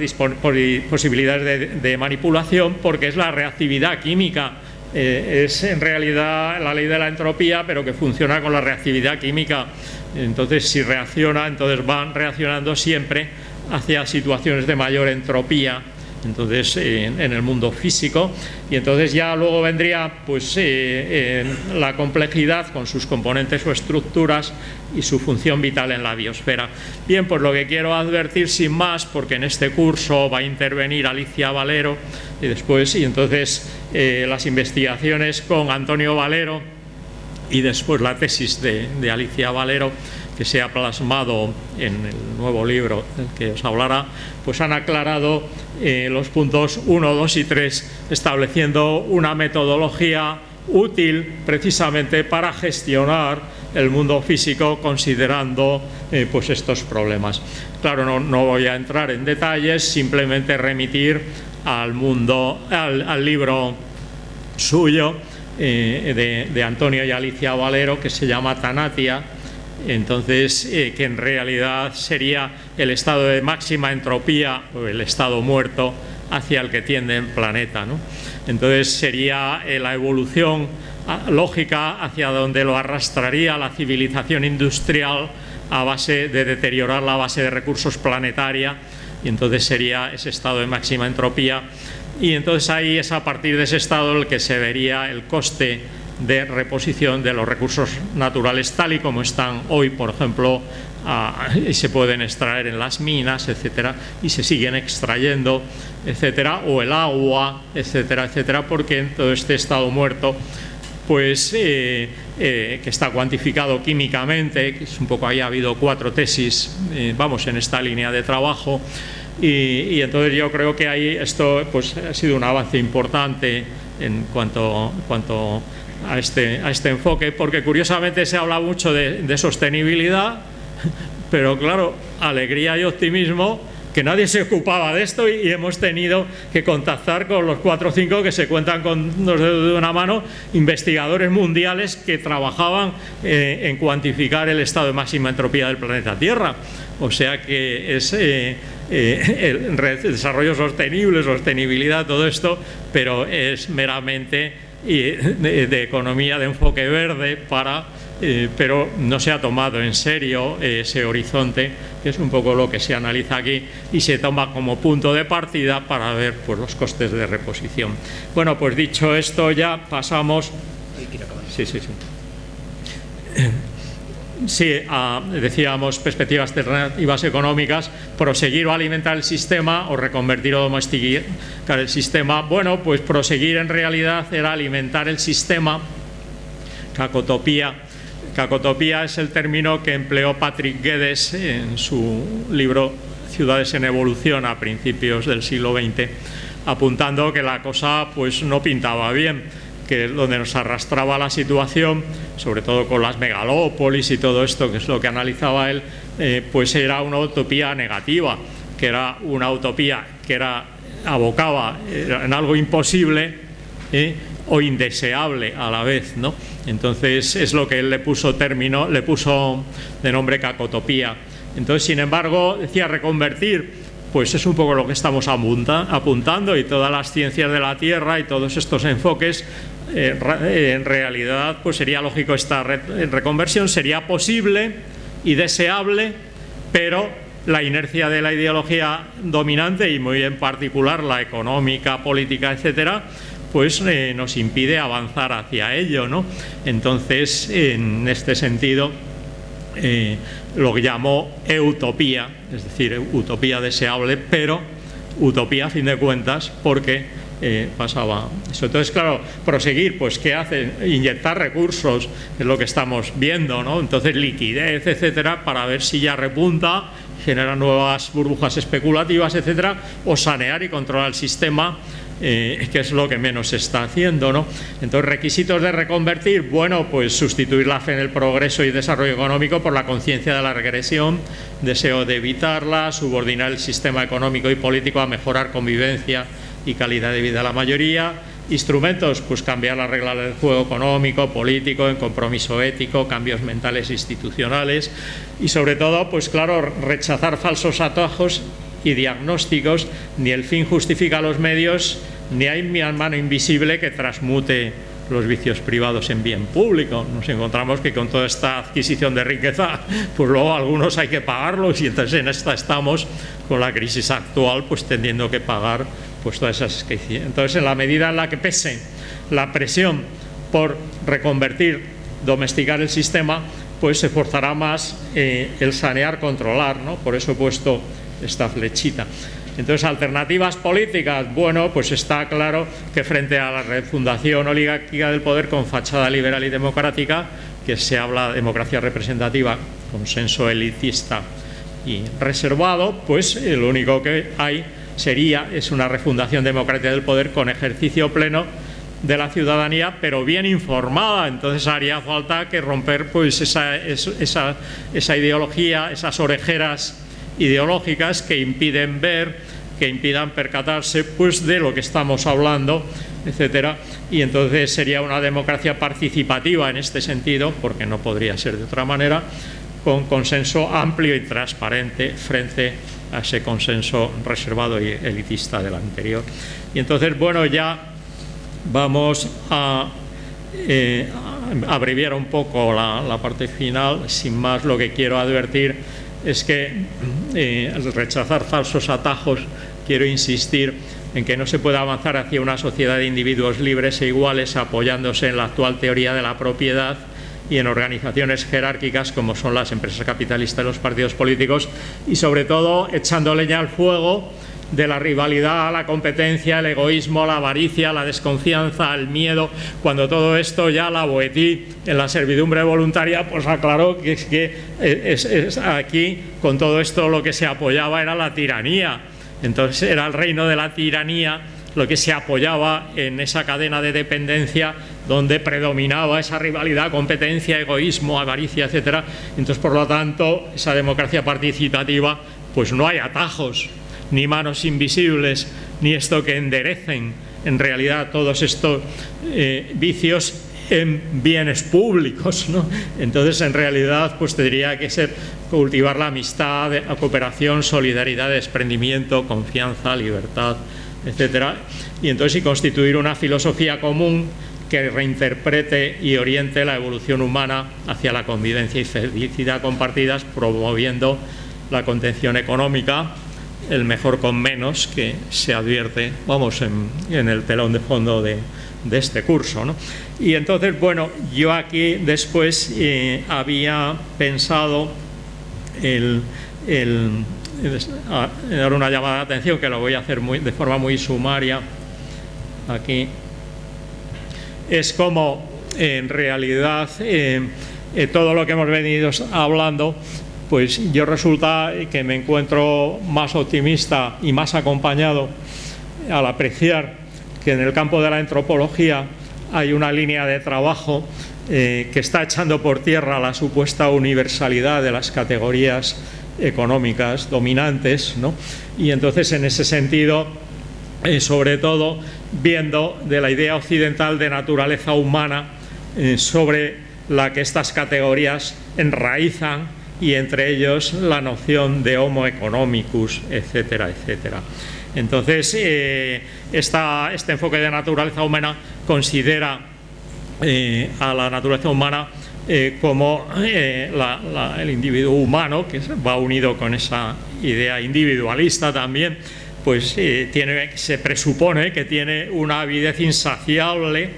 posibilidades de, manipulación porque es la reactividad química. Eh, es en realidad la ley de la entropía, pero que funciona con la reactividad química. Entonces, si reacciona, entonces van reaccionando siempre hacia situaciones de mayor entropía entonces en, el mundo físico y entonces ya luego vendría pues eh, la complejidad con sus componentes o estructuras y su función vital en la biosfera. Bien, pues lo que quiero advertir sin más, porque en este curso va a intervenir Alicia Valero y después, y entonces eh, las investigaciones con Antonio Valero y después la tesis de Alicia Valero que se ha plasmado en el nuevo libro del que os hablará, pues han aclarado eh, los puntos 1, 2 y 3, estableciendo una metodología útil precisamente para gestionar el mundo físico considerando eh, pues estos problemas. Claro, no, voy a entrar en detalles, simplemente remitir al mundo, al, libro suyo eh, de, de Antonio y Alicia Valero que se llama Tanatia, entonces eh, que en realidad sería el estado de máxima entropía o el estado muerto hacia el que tiende el planeta. Entonces sería eh, la evolución ah, lógica hacia donde lo arrastraría la civilización industrial a base de deteriorar la base de recursos planetaria y entonces sería ese estado de máxima entropía y entonces ahí es a partir de ese estado el que se vería el coste de reposición de los recursos naturales tal y como están hoy, por ejemplo, y se pueden extraer en las minas, etcétera, y se siguen extrayendo, etcétera, o el agua, etcétera, etcétera, porque en todo este estado muerto pues eh, eh, que está cuantificado químicamente, que es un poco ahí ha habido cuatro tesis, eh, vamos, en esta línea de trabajo, y, entonces yo creo que ahí esto pues, ha sido un avance importante en cuanto, cuanto a este, a este enfoque, porque curiosamente se habla mucho de, sostenibilidad, pero claro, alegría y optimismo que nadie se ocupaba de esto y, hemos tenido que contactar con los cuatro o cinco que se cuentan con los dedos de una mano, investigadores mundiales que trabajaban eh, en cuantificar el estado de máxima entropía del planeta Tierra. O sea que es eh, eh, el desarrollo sostenible, sostenibilidad, todo esto, pero es meramente de, economía de enfoque verde para eh, pero no se ha tomado en serio ese horizonte, que es un poco lo que se analiza aquí, y se toma como punto de partida para ver pues, los costes de reposición. Bueno, pues dicho esto, ya pasamos... Sí, sí, sí. Sí, decíamos perspectivas alternativas económicas, proseguir o alimentar el sistema o reconvertir o domesticar el sistema. Bueno, pues proseguir en realidad era alimentar el sistema, cacotopía. Cacotopía es el término que empleó Patrick Guedes en su libro Ciudades en Evolución a principios del siglo XX, apuntando que la cosa pues no pintaba bien que donde nos arrastraba la situación, sobre todo con las megalópolis y todo esto, que es lo que analizaba él, eh, pues era una utopía negativa, que era una utopía que era abocaba en algo imposible ¿eh? o indeseable a la vez, ¿no? Entonces es lo que él le puso término, le puso de nombre cacotopía. Entonces, sin embargo, decía reconvertir pues es un poco lo que estamos apuntando y todas las ciencias de la Tierra y todos estos enfoques en realidad pues sería lógico esta reconversión, sería posible y deseable, pero la inercia de la ideología dominante y muy en particular la económica, política, etcétera, pues eh, nos impide avanzar hacia ello, ¿no? Entonces, en este sentido, eh, lo que llamó utopía, es decir, utopía deseable, pero utopía a fin de cuentas, porque eh, pasaba eso. Entonces, claro, proseguir, pues ¿qué hacen? Inyectar recursos, es lo que estamos viendo, ¿no? Entonces, liquidez, etcétera, para ver si ya repunta, genera nuevas burbujas especulativas, etcétera, o sanear y controlar el sistema eh, que es lo que menos se está haciendo. ¿no? Entonces, requisitos de reconvertir, bueno, pues sustituir la fe en el progreso y desarrollo económico por la conciencia de la regresión, deseo de evitarla, subordinar el sistema económico y político a mejorar convivencia y calidad de vida a la mayoría. Instrumentos, pues cambiar las reglas del juego económico, político, en compromiso ético, cambios mentales e institucionales y sobre todo, pues claro, rechazar falsos atajos y diagnósticos, ni el fin justifica los medios, ni hay mano invisible que transmute los vicios privados en bien público. Nos encontramos que con toda esta adquisición de riqueza, pues luego algunos hay que pagarlos y entonces en esta estamos con la crisis actual, pues teniendo que pagar pues todas esas Entonces, en la medida en la que pese la presión por reconvertir, domesticar el sistema, pues se forzará más eh, el sanear, controlar, ¿no? Por eso he puesto esta flechita. Entonces, alternativas políticas, bueno, pues está claro que frente a la refundación oligárquica del poder con fachada liberal y democrática, que se habla de democracia representativa, consenso elitista y reservado, pues lo único que hay sería, es una refundación democrática del poder con ejercicio pleno de la ciudadanía, pero bien informada. Entonces haría falta que romper pues, esa, esa, esa ideología, esas orejeras ideológicas que impiden ver, que impidan percatarse pues, de lo que estamos hablando, etcétera. Y entonces sería una democracia participativa en este sentido, porque no podría ser de otra manera, con consenso amplio y transparente frente a ese consenso reservado y elitista del anterior. Y entonces, bueno, ya vamos a, eh, abreviar un poco la, parte final. Sin más, lo que quiero advertir es que eh, al rechazar falsos atajos, quiero insistir en que no se puede avanzar hacia una sociedad de individuos libres e iguales apoyándose en la actual teoría de la propiedad y en organizaciones jerárquicas como son las empresas capitalistas y los partidos políticos y sobre todo echando leña al fuego de la rivalidad, la competencia, el egoísmo, la avaricia, la desconfianza, el miedo, cuando todo esto ya la Boetí en la servidumbre voluntaria pues aclaró que, es que es, aquí con todo esto lo que se apoyaba era la tiranía, entonces era el reino de la tiranía lo que se apoyaba en esa cadena de dependencia donde predominaba esa rivalidad, competencia, egoísmo, avaricia, etcétera. Entonces, por lo tanto, esa democracia participativa, pues no hay atajos, ni manos invisibles, ni esto que enderecen en realidad todos estos eh, vicios en bienes públicos, Entonces, en realidad, pues tendría que ser cultivar la amistad, la cooperación, solidaridad, desprendimiento, confianza, libertad, etcétera. Y entonces, y constituir una filosofía común que reinterprete y oriente la evolución humana hacia la convivencia y felicidad compartidas, promoviendo la contención económica, el mejor con menos, que se advierte, vamos, en, el telón de fondo de, este curso. Y entonces, bueno, yo aquí después eh, había pensado el, dar una llamada de atención, que lo voy a hacer muy, de forma muy sumaria aquí, es como en realidad eh, eh, todo lo que hemos venido hablando, pues yo resulta que me encuentro más optimista y más acompañado al apreciar que en el campo de la antropología hay una línea de trabajo eh, que está echando por tierra la supuesta universalidad de las categorías económicas dominantes, ¿no? y entonces en ese sentido, sobre todo, viendo de la idea occidental de naturaleza humana eh, sobre la que estas categorías enraizan y entre ellos la noción de homo economicus, etcétera, etcétera. Entonces, eh, este enfoque de naturaleza humana considera eh, a la naturaleza humana como el individuo humano, que va unido con esa idea individualista también, pues tiene, se presupone que tiene una avidez insaciable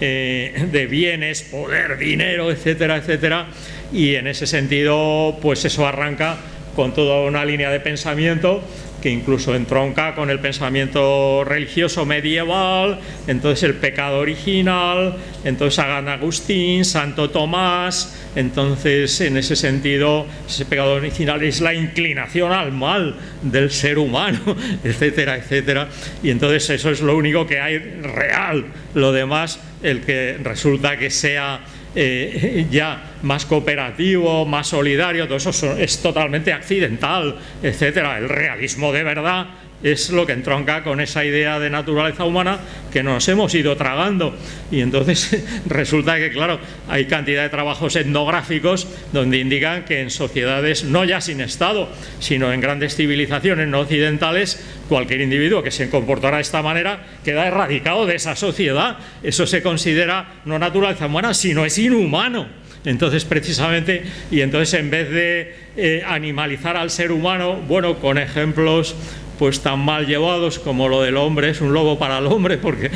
eh, de bienes, poder, dinero, etcétera, etcétera, y en ese sentido, pues eso arranca con toda una línea de pensamiento que incluso entronca con el pensamiento religioso medieval, entonces el pecado original, entonces San Agustín, Santo Tomás, entonces en ese sentido ese pecado original es la inclinación al mal del ser humano, etcétera, etcétera, y entonces eso es lo único que hay real, lo demás, el que resulta que sea eh, ya más cooperativo, más solidario, todo eso es totalmente accidental, etcétera. El realismo de verdad es lo que entronca con esa idea de naturaleza humana que nos hemos ido tragando. Y entonces resulta que, claro, hay cantidad de trabajos etnográficos donde indican que en sociedades, no ya sin Estado, sino en grandes civilizaciones no occidentales, cualquier individuo que se comportara de esta manera queda erradicado de esa sociedad. Eso se considera no naturaleza humana, sino es inhumano. Entonces, precisamente, y entonces en vez de eh, animalizar al ser humano, bueno, con ejemplos pues tan mal llevados como lo del hombre es un lobo para el hombre, porque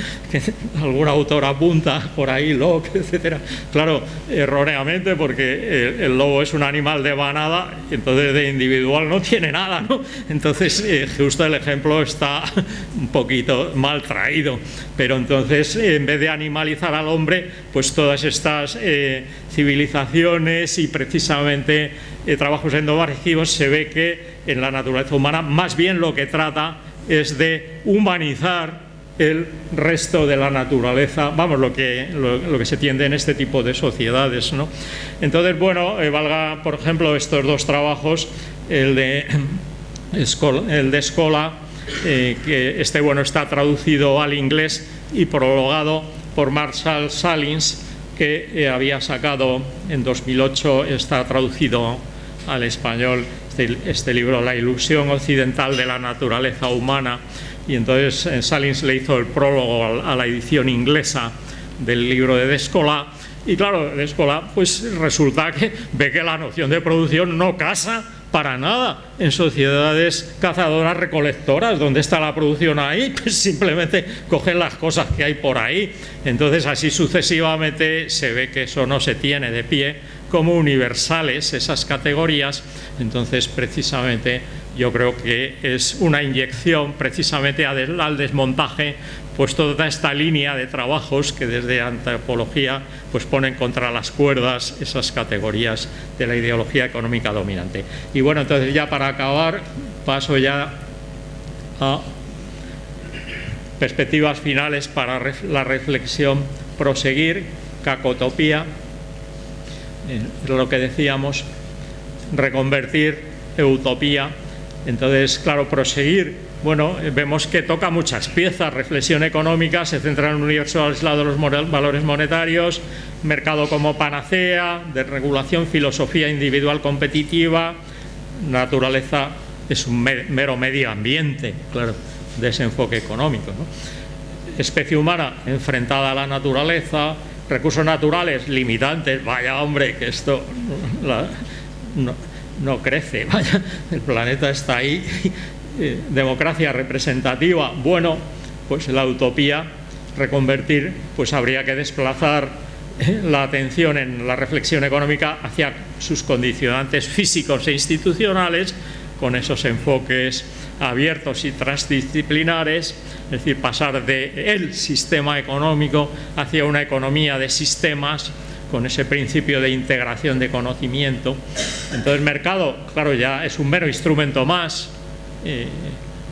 algún autor apunta por ahí, Locke, etcétera. Claro, erróneamente, porque el, lobo es un animal de manada, entonces de individual no tiene nada, ¿no? Entonces, eh, justo el ejemplo está un poquito mal traído, pero entonces, en vez de animalizar al hombre, pues todas estas eh, civilizaciones y precisamente eh, trabajos endovagivos se ve que en la naturaleza humana más bien lo que trata es de humanizar el resto de la naturaleza, vamos, lo que, lo, que se tiende en este tipo de sociedades. ¿no? Entonces, bueno, eh, valga, por ejemplo, estos dos trabajos, el de, el de Escola, eh, que este bueno está traducido al inglés y prologado por Marshall Salins, que eh, había sacado en 2008, está traducido al español este, este, libro, La ilusión occidental de la naturaleza humana, y entonces eh, Salins le hizo el prólogo a la edición inglesa del libro de Descola, y claro, Descola pues resulta que ve que la noción de producción no casa para nada. En sociedades cazadoras recolectoras, donde está la producción ahí, pues simplemente cogen las cosas que hay por ahí. Entonces así sucesivamente se ve que eso no se tiene de pie como universales esas categorías, entonces precisamente yo creo que es una inyección precisamente al desmontaje pues toda esta línea de trabajos que desde antropología pues ponen contra las cuerdas esas categorías de la ideología económica dominante. Y bueno, entonces ya para acabar paso ya a perspectivas finales para la reflexión proseguir, cacotopía, lo que decíamos, reconvertir, utopía. Entonces, claro, proseguir, bueno, vemos que toca muchas piezas, reflexión económica, se centra en un universo aislado de los valores monetarios, mercado como panacea, de regulación, filosofía individual competitiva, naturaleza es un mero medio ambiente, claro, de ese enfoque económico. especie humana enfrentada a la naturaleza, recursos naturales limitantes, vaya hombre, que esto no, crece, vaya, el planeta está ahí, eh, democracia representativa, bueno, pues la utopía, reconvertir, pues habría que desplazar eh, la atención en la reflexión económica hacia sus condicionantes físicos e institucionales, con esos enfoques abiertos y transdisciplinares, es decir, pasar de el sistema económico hacia una economía de sistemas con ese principio de integración de conocimiento. Entonces mercado, claro, ya es un mero instrumento más, eh,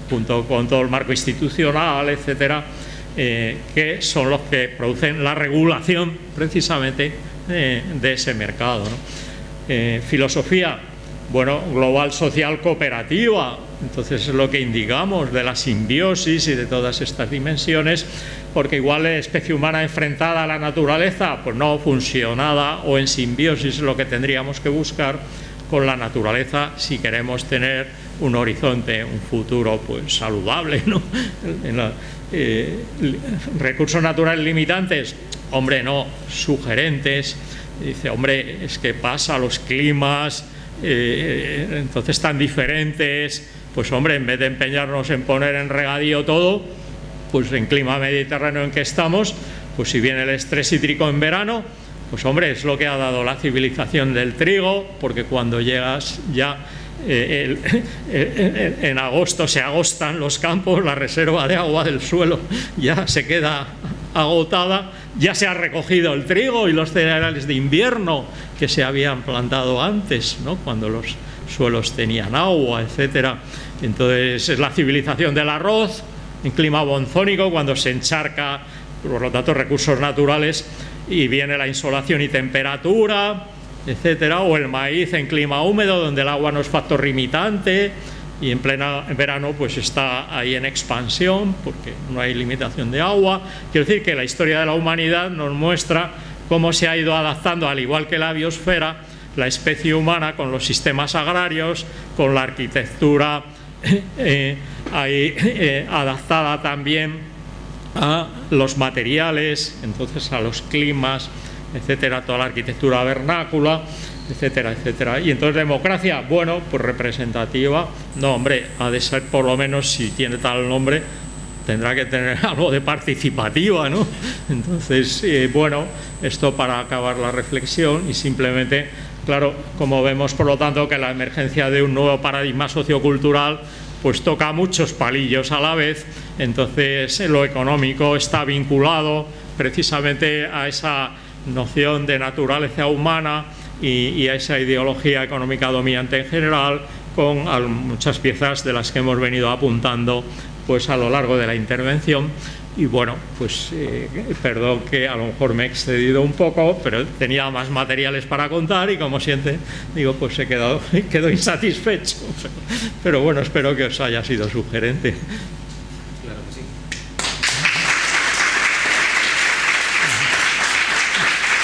junto con todo el marco institucional, etcétera, eh, que son los que producen la regulación precisamente eh, de ese mercado. filosofía, bueno, global social cooperativa, entonces es lo que indicamos de la simbiosis y de todas estas dimensiones, porque igual la especie humana enfrentada a la naturaleza, pues no funcionada o en simbiosis es lo que tendríamos que buscar con la naturaleza si queremos tener un horizonte, un futuro pues saludable, ¿no? Eh, recursos naturales limitantes, hombre, no, sugerentes, dice, hombre, es que pasa los climas, eh, entonces tan diferentes, pues hombre, en vez de empeñarnos en poner en regadío todo, pues en clima mediterráneo en que estamos, pues si viene el estrés hídrico en verano, pues hombre, es lo que ha dado la civilización del trigo, porque cuando llegas ya en agosto se agostan los campos, la reserva de agua del suelo ya se queda agotada, ya se ha recogido el trigo y los cereales de invierno que se habían plantado antes, ¿no? cuando los suelos tenían agua, etcétera. Entonces es la civilización del arroz en clima bonzónico cuando se encharca, por lo tanto, recursos naturales y viene la insolación y temperatura, etcétera, o el maíz en clima húmedo donde el agua no es factor limitante y en pleno verano pues está ahí en expansión porque no hay limitación de agua. Quiero decir que la historia de la humanidad nos muestra cómo se ha ido adaptando, al igual que la biosfera, la especie humana con los sistemas agrarios, con la arquitectura eh, eh, adaptada también a los materiales, entonces a los climas, etcétera, toda la arquitectura vernácula, etcétera, etcétera. Y entonces democracia, bueno, pues representativa, no hombre, ha de ser por lo menos si tiene tal nombre, tendrá que tener algo de participativa, ¿no? Entonces, eh, bueno, esto para acabar la reflexión y simplemente, claro, como vemos por lo tanto que la emergencia de un nuevo paradigma sociocultural pues toca muchos palillos a la vez, entonces lo económico está vinculado precisamente a esa noción de naturaleza humana y, a esa ideología económica dominante en general, con muchas piezas de las que hemos venido apuntando pues a lo largo de la intervención y bueno, pues eh, perdón que a lo mejor me he excedido un poco, pero tenía más materiales para contar y como siente, digo, pues he quedado, quedo insatisfecho. Pero bueno, espero que os haya sido sugerente.